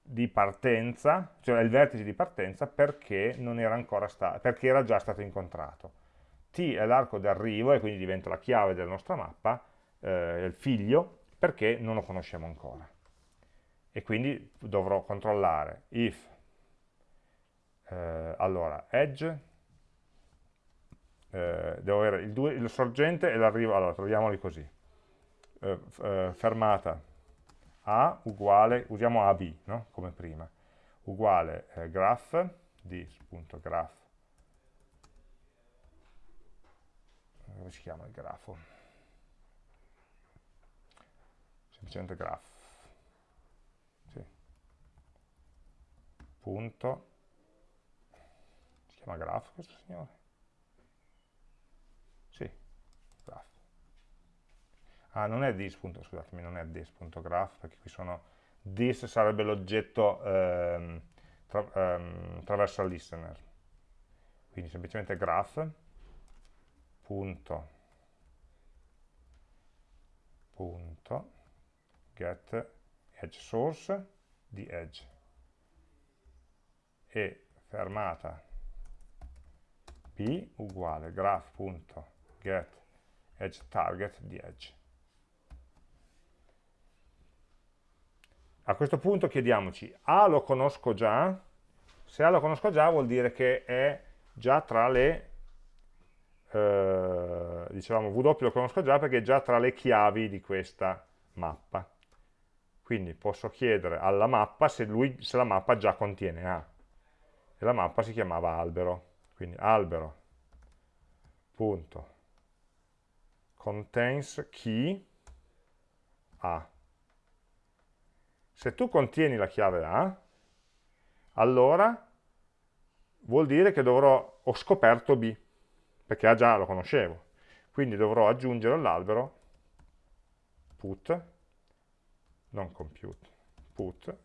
di partenza, cioè il vertice di partenza perché, era, perché era già stato incontrato. T è l'arco d'arrivo e quindi diventa la chiave della nostra mappa, eh, il figlio, perché non lo conosciamo ancora. E quindi dovrò controllare if, eh, allora, edge, eh, devo avere il, due, il sorgente e l'arrivo, allora troviamoli così, eh, eh, fermata a uguale, usiamo AB no? come prima, uguale eh, graph, dis.graph, come si chiama il grafo? Semplicemente graph, sì. Punto, si chiama graph questo signore? ah, non è this, scusatemi, non è this.graph, perché qui sono, this sarebbe l'oggetto ehm, tra, ehm, traversal listener, quindi semplicemente graph, punto, punto, get edge source di edge, e fermata p uguale graph.get edge target di edge. A questo punto chiediamoci, A lo conosco già? Se A lo conosco già vuol dire che è già tra le, eh, dicevamo W lo conosco già perché è già tra le chiavi di questa mappa. Quindi posso chiedere alla mappa se, lui, se la mappa già contiene A. E la mappa si chiamava albero. Quindi albero, punto, contains key A se tu contieni la chiave A, allora vuol dire che dovrò, ho scoperto B, perché A già lo conoscevo. Quindi dovrò aggiungere all'albero put, non compute, put,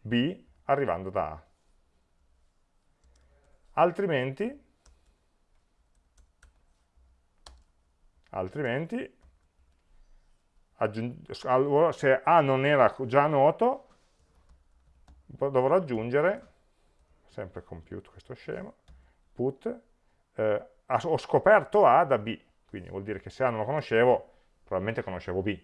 B arrivando da A. Altrimenti, altrimenti se A non era già noto, dovrò aggiungere, sempre compute questo scemo, put, eh, ho scoperto A da B, quindi vuol dire che se A non lo conoscevo, probabilmente conoscevo B.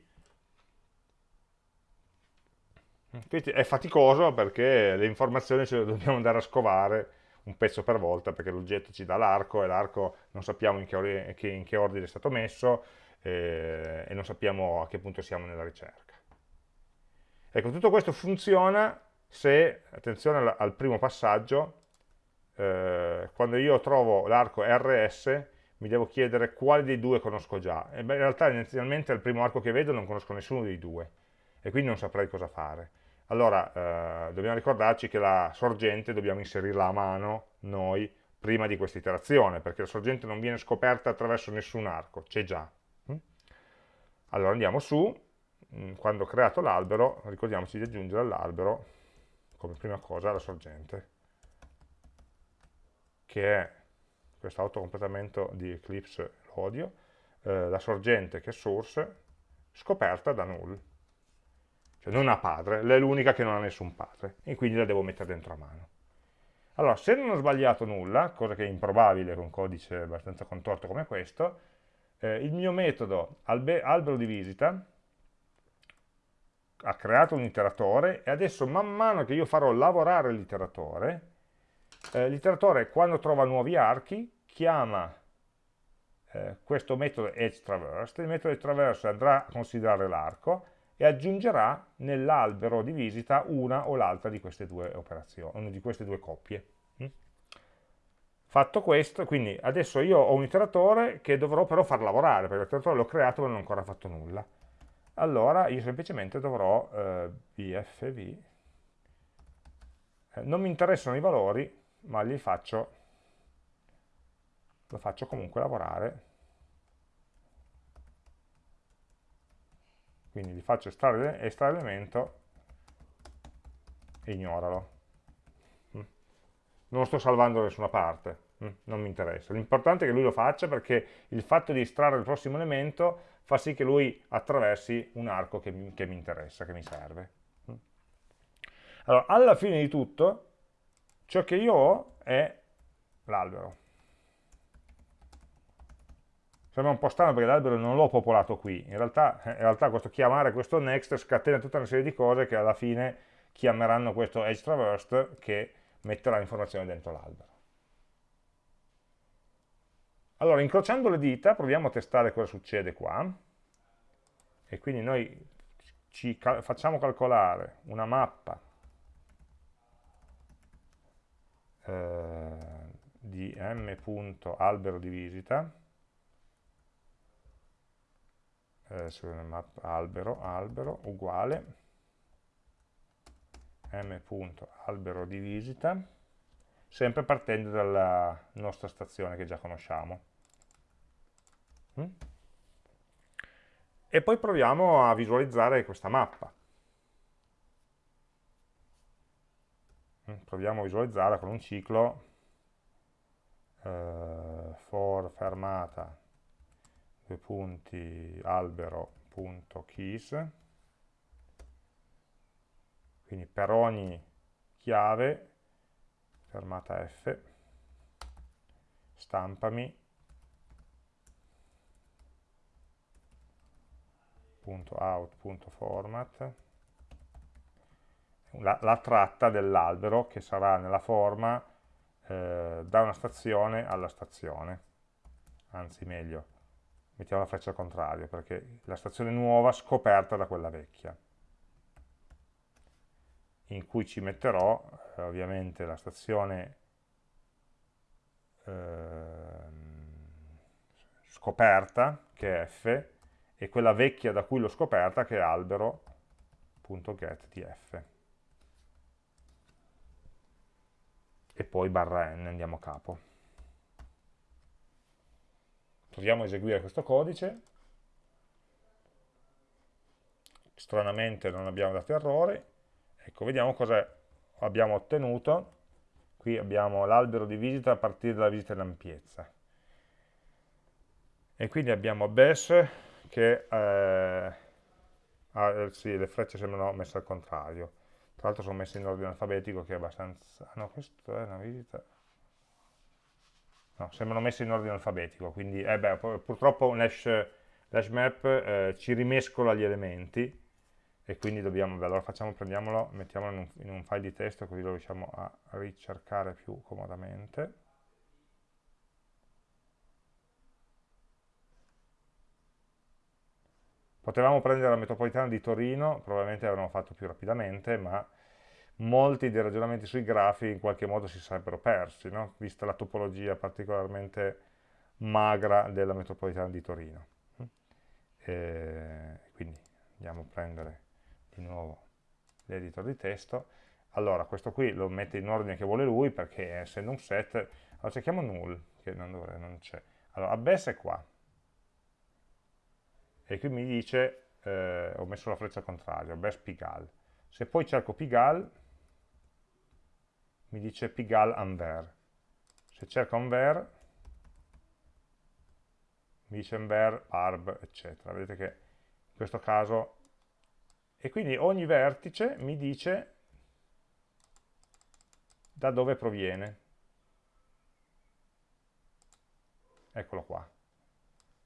Quindi è faticoso perché le informazioni ce le dobbiamo andare a scovare un pezzo per volta perché l'oggetto ci dà l'arco e l'arco non sappiamo in che, in che ordine è stato messo, eh, e non sappiamo a che punto siamo nella ricerca. Ecco, tutto questo funziona se, attenzione al, al primo passaggio, eh, quando io trovo l'arco RS mi devo chiedere quale dei due conosco già. E beh, in realtà inizialmente al primo arco che vedo non conosco nessuno dei due e quindi non saprei cosa fare. Allora eh, dobbiamo ricordarci che la sorgente dobbiamo inserirla a mano noi prima di questa iterazione, perché la sorgente non viene scoperta attraverso nessun arco, c'è già. Allora andiamo su, mm, quando ho creato l'albero, ricordiamoci di aggiungere all'albero, come prima cosa, la sorgente, che è questo autocompletamento di Eclipse lo odio, eh, la sorgente che è source, scoperta da null. Cioè non ha padre, è l'unica che non ha nessun padre, e quindi la devo mettere dentro a mano. Allora, se non ho sbagliato nulla, cosa che è improbabile con un codice abbastanza contorto come questo, eh, il mio metodo albero di visita ha creato un iteratore e adesso man mano che io farò lavorare l'iteratore, eh, l'iteratore quando trova nuovi archi chiama eh, questo metodo edgeTraverse, il metodo edgeTraverse andrà a considerare l'arco e aggiungerà nell'albero di visita una o l'altra di queste due operazioni, di queste due coppie. Mm? Fatto questo, quindi adesso io ho un iteratore che dovrò però far lavorare, perché l'iteratore l'ho creato ma non ho ancora fatto nulla. Allora io semplicemente dovrò eh, bfv, eh, non mi interessano i valori, ma li faccio lo faccio comunque lavorare quindi gli faccio estrarre, estrarre l'elemento e ignoralo mm. non sto salvando da nessuna parte mm. non mi interessa l'importante è che lui lo faccia perché il fatto di estrarre il prossimo elemento fa sì che lui attraversi un arco che mi, che mi interessa, che mi serve mm. allora alla fine di tutto ciò che io ho è l'albero Sembra un po' strano perché l'albero non l'ho popolato qui, in realtà, in realtà questo chiamare questo next scatena tutta una serie di cose che alla fine chiameranno questo edge traversed che metterà informazioni dentro l'albero. Allora, incrociando le dita, proviamo a testare cosa succede qua. E quindi noi ci cal facciamo calcolare una mappa eh, di m.albero di visita eh, map albero, albero uguale m.albero di visita, sempre partendo dalla nostra stazione che già conosciamo. Mm? E poi proviamo a visualizzare questa mappa. Mm? Proviamo a visualizzarla con un ciclo eh, for fermata due punti albero.keys quindi per ogni chiave fermata F stampami .out.format la, la tratta dell'albero che sarà nella forma eh, da una stazione alla stazione anzi meglio mettiamo la freccia al contrario, perché la stazione nuova scoperta da quella vecchia, in cui ci metterò eh, ovviamente la stazione eh, scoperta, che è f, e quella vecchia da cui l'ho scoperta, che è albero.get di f. E poi barra n, andiamo a capo proviamo a eseguire questo codice, stranamente non abbiamo dato errore, ecco, vediamo cosa abbiamo ottenuto, qui abbiamo l'albero di visita a partire dalla visita in ampiezza, e quindi abbiamo BES che eh, ah, sì, le frecce sembrano messe al contrario, tra l'altro sono messe in ordine alfabetico che è abbastanza, no, questo è una visita, no, sembrano messi in ordine alfabetico, quindi eh beh, purtroppo un hash, hash map eh, ci rimescola gli elementi e quindi dobbiamo, beh, allora facciamo, prendiamolo, mettiamolo in un, in un file di testo così lo riusciamo a ricercare più comodamente. Potevamo prendere la metropolitana di Torino, probabilmente l'avremmo fatto più rapidamente, ma molti dei ragionamenti sui grafi in qualche modo si sarebbero persi, no? vista la topologia particolarmente magra della metropolitana di Torino. E quindi andiamo a prendere di nuovo l'editor di testo. Allora, questo qui lo mette in ordine che vuole lui, perché essendo un set, allora cerchiamo null, che non, non c'è. Allora, abbess è qua. E qui mi dice, eh, ho messo la freccia al contrario, abbess pigal. Se poi cerco pigal, mi dice pigal anver. Se cerco anver, mi dice Enver, Barb, eccetera. Vedete che in questo caso, e quindi ogni vertice mi dice da dove proviene. Eccolo qua.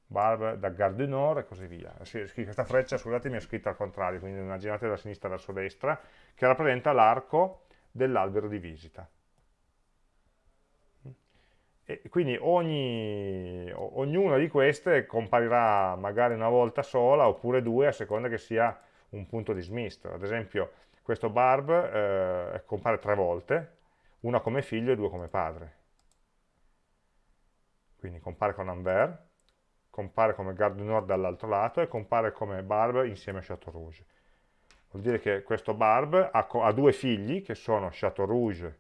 Barb da Gare e così via. Questa freccia, scusatemi, è scritta al contrario, quindi immaginate da sinistra verso destra, che rappresenta l'arco dell'albero di visita. E quindi ogni, ognuna di queste comparirà magari una volta sola oppure due a seconda che sia un punto dismisto. Ad esempio questo barb eh, compare tre volte, una come figlio e due come padre. Quindi compare con Anver, compare come Garde du Nord dall'altro lato e compare come barb insieme a Chateau Rouge. Vuol dire che questo barb ha, ha due figli che sono Chateau Rouge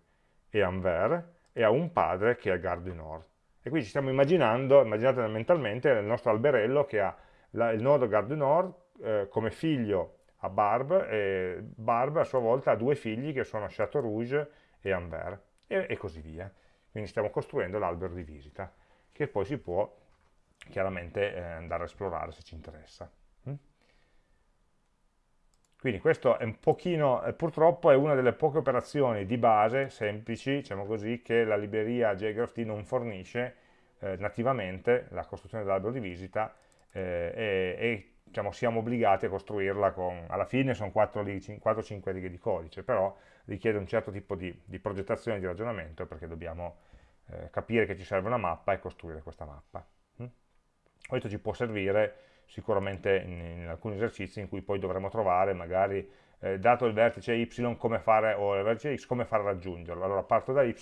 e Anvers e ha un padre che è Garde du Nord. E qui ci stiamo immaginando, immaginate mentalmente, il nostro alberello che ha la, il nodo Garde du Nord eh, come figlio a Barb e Barb a sua volta ha due figli che sono Chateau Rouge e Anvers e, e così via. Quindi stiamo costruendo l'albero di visita che poi si può chiaramente eh, andare a esplorare se ci interessa. Quindi questo è un pochino, eh, purtroppo è una delle poche operazioni di base semplici, diciamo così, che la libreria JGraphT non fornisce eh, nativamente, la costruzione dell'albero di visita, eh, e, e diciamo, siamo obbligati a costruirla con, alla fine sono 4-5 righe di codice, però richiede un certo tipo di, di progettazione di ragionamento perché dobbiamo eh, capire che ci serve una mappa e costruire questa mappa. Mm? Questo ci può servire sicuramente in, in, alcuni esercizi in cui poi dovremo trovare magari eh, dato il vertice y come fare, o il vertice x come fare a raggiungerlo. Allora parto da y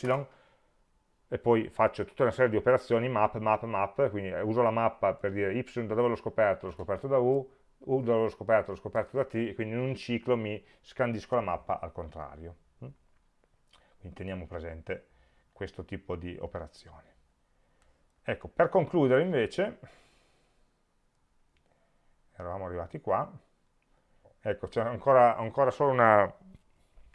e poi faccio tutta una serie di operazioni map, map, map, quindi uso la mappa per dire y da dove l'ho scoperto, l'ho scoperto da u, u da dove l'ho scoperto, l'ho scoperto da t, e quindi in un ciclo mi scandisco la mappa al contrario. Mm? Quindi teniamo presente questo tipo di operazioni. Ecco, per concludere invece, eravamo arrivati qua, ecco c'è ancora, ancora, solo una,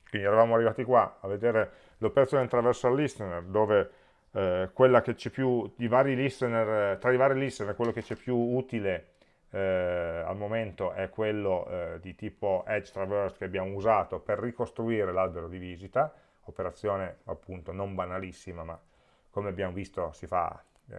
quindi eravamo arrivati qua a vedere l'operazione traversal listener dove eh, quella che c'è più, i vari listener, tra i vari listener quello che c'è più utile eh, al momento è quello eh, di tipo edge traverse che abbiamo usato per ricostruire l'albero di visita, operazione appunto non banalissima ma come abbiamo visto si fa, eh,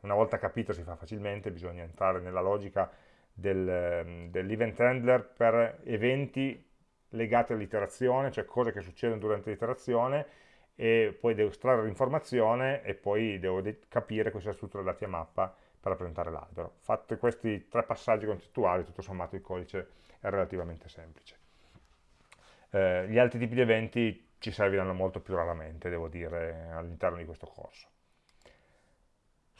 una volta capito si fa facilmente, bisogna entrare nella logica del, dell'event handler per eventi legati all'iterazione, cioè cose che succedono durante l'iterazione e poi devo estrarre l'informazione e poi devo capire questa struttura dati a mappa per rappresentare l'albero. Fatti questi tre passaggi concettuali, tutto sommato il codice è relativamente semplice. Eh, gli altri tipi di eventi ci serviranno molto più raramente, devo dire, all'interno di questo corso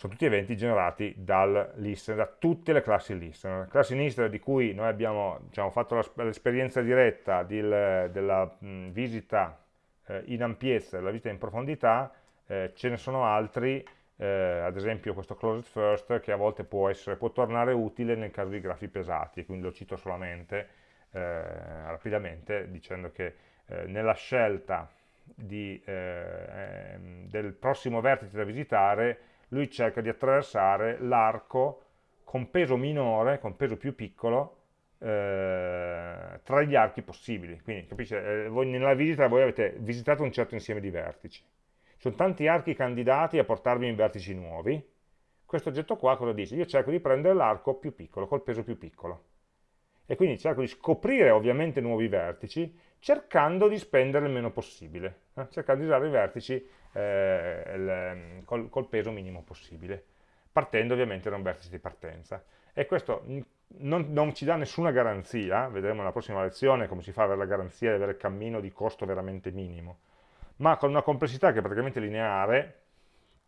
sono tutti eventi generati dal listener, da tutte le classi listener. Classi listener di cui noi abbiamo diciamo, fatto l'esperienza diretta di, della mh, visita eh, in ampiezza, della visita in profondità, eh, ce ne sono altri, eh, ad esempio questo closed first, che a volte può, essere, può tornare utile nel caso di grafi pesati, quindi lo cito solamente eh, rapidamente dicendo che eh, nella scelta di, eh, ehm, del prossimo vertice da visitare lui cerca di attraversare l'arco con peso minore, con peso più piccolo, eh, tra gli archi possibili. Quindi, capisce, eh, voi nella visita voi avete visitato un certo insieme di vertici. Sono tanti archi candidati a portarvi in vertici nuovi. Questo oggetto qua cosa dice? Io cerco di prendere l'arco più piccolo, col peso più piccolo. E quindi cerco di scoprire ovviamente nuovi vertici, cercando di spendere il meno possibile, eh? cercando di usare i vertici eh, il, col, col, peso minimo possibile, partendo ovviamente da un vertice di partenza. E questo non, non, ci dà nessuna garanzia, vedremo nella prossima lezione come si fa ad avere la garanzia di avere il cammino di costo veramente minimo, ma con una complessità che è praticamente lineare,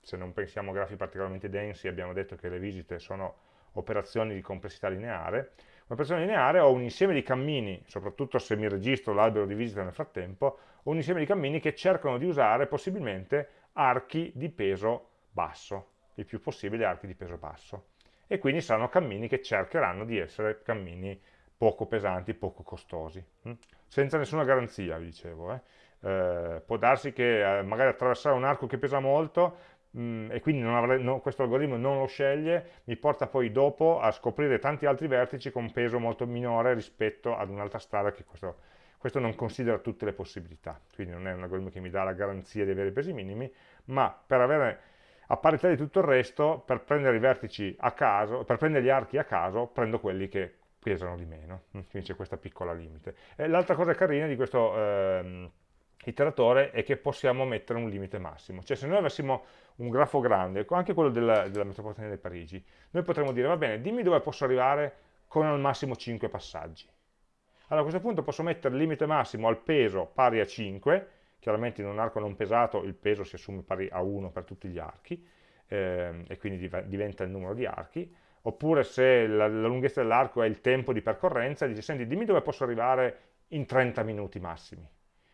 se non pensiamo a grafi particolarmente densi, abbiamo detto che le visite sono operazioni di complessità lineare, Un'operazione lineare ho un insieme di cammini, soprattutto se mi registro l'albero di visita nel frattempo, un insieme di cammini che cercano di usare possibilmente archi di peso basso, il più possibile archi di peso basso. E quindi saranno cammini che cercheranno di essere cammini poco pesanti, poco costosi, hm? senza nessuna garanzia, vi dicevo. Eh? Eh, può darsi che eh, magari attraversare un arco che pesa molto mm, e quindi avrei, no, questo algoritmo non lo sceglie, mi porta poi dopo a scoprire tanti altri vertici con peso molto minore rispetto ad un'altra strada che questo, questo non considera tutte le possibilità, quindi non è un algoritmo che mi dà la garanzia di avere i pesi minimi, ma per avere a parità di tutto il resto, per prendere i vertici a caso, per prendere gli archi a caso, prendo quelli che pesano di meno, quindi c'è questa piccola limite. L'altra cosa carina di questo ehm, iteratore è che possiamo mettere un limite massimo, cioè se noi avessimo un grafo grande, anche quello della, della metropolitana di Parigi, noi potremmo dire, va bene, dimmi dove posso arrivare con al massimo 5 passaggi. Allora a questo punto posso mettere il limite massimo al peso pari a 5, chiaramente in un arco non pesato il peso si assume pari a 1 per tutti gli archi, ehm, e quindi diventa il numero di archi, oppure se la, la lunghezza dell'arco è il tempo di percorrenza, dice, senti, dimmi dove posso arrivare in 30 minuti massimi.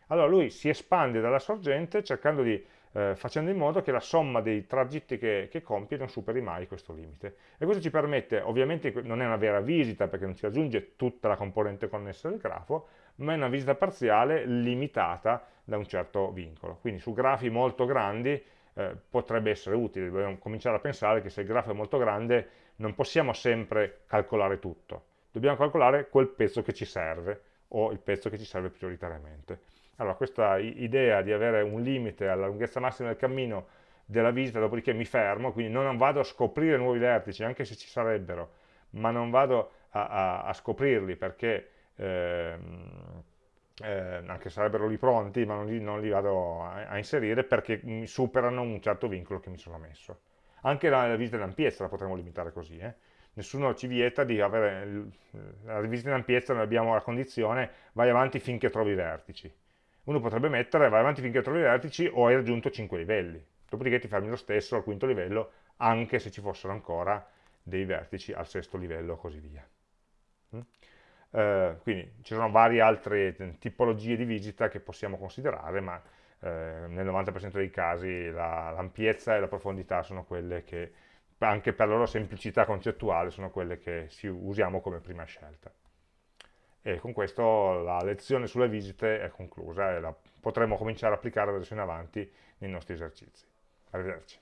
Allora lui si espande dalla sorgente cercando di, eh, facendo in modo che la somma dei tragitti che, che, compie non superi mai questo limite. E questo ci permette, ovviamente non è una vera visita perché non si aggiunge tutta la componente connessa del grafo, ma è una visita parziale limitata da un certo vincolo. Quindi su grafi molto grandi eh, potrebbe essere utile, dobbiamo cominciare a pensare che se il grafo è molto grande non possiamo sempre calcolare tutto, dobbiamo calcolare quel pezzo che ci serve o il pezzo che ci serve prioritariamente. Allora questa idea di avere un limite alla lunghezza massima del cammino della visita, dopodiché mi fermo, quindi non vado a scoprire nuovi vertici, anche se ci sarebbero, ma non vado a, a, a scoprirli perché ehm, eh, anche sarebbero lì pronti, ma non li, non li vado a, a, inserire perché mi superano un certo vincolo che mi sono messo. Anche la, la visita in ampiezza la potremmo limitare così, eh? nessuno ci vieta di avere, la visita in ampiezza noi abbiamo la condizione vai avanti finché trovi i vertici. Uno potrebbe mettere vai avanti finché trovi i vertici o hai raggiunto 5 livelli, dopodiché ti fermi lo stesso al quinto livello anche se ci fossero ancora dei vertici al sesto livello e così via. Mm? Eh, quindi ci sono varie altre tipologie di visita che possiamo considerare, ma eh, nel 90% dei casi l'ampiezza la, e la profondità sono quelle che, anche per la loro semplicità concettuale, sono quelle che si usiamo come prima scelta. E con questo la lezione sulle visite è conclusa e la potremo cominciare a applicare adesso in avanti nei nostri esercizi. Arrivederci.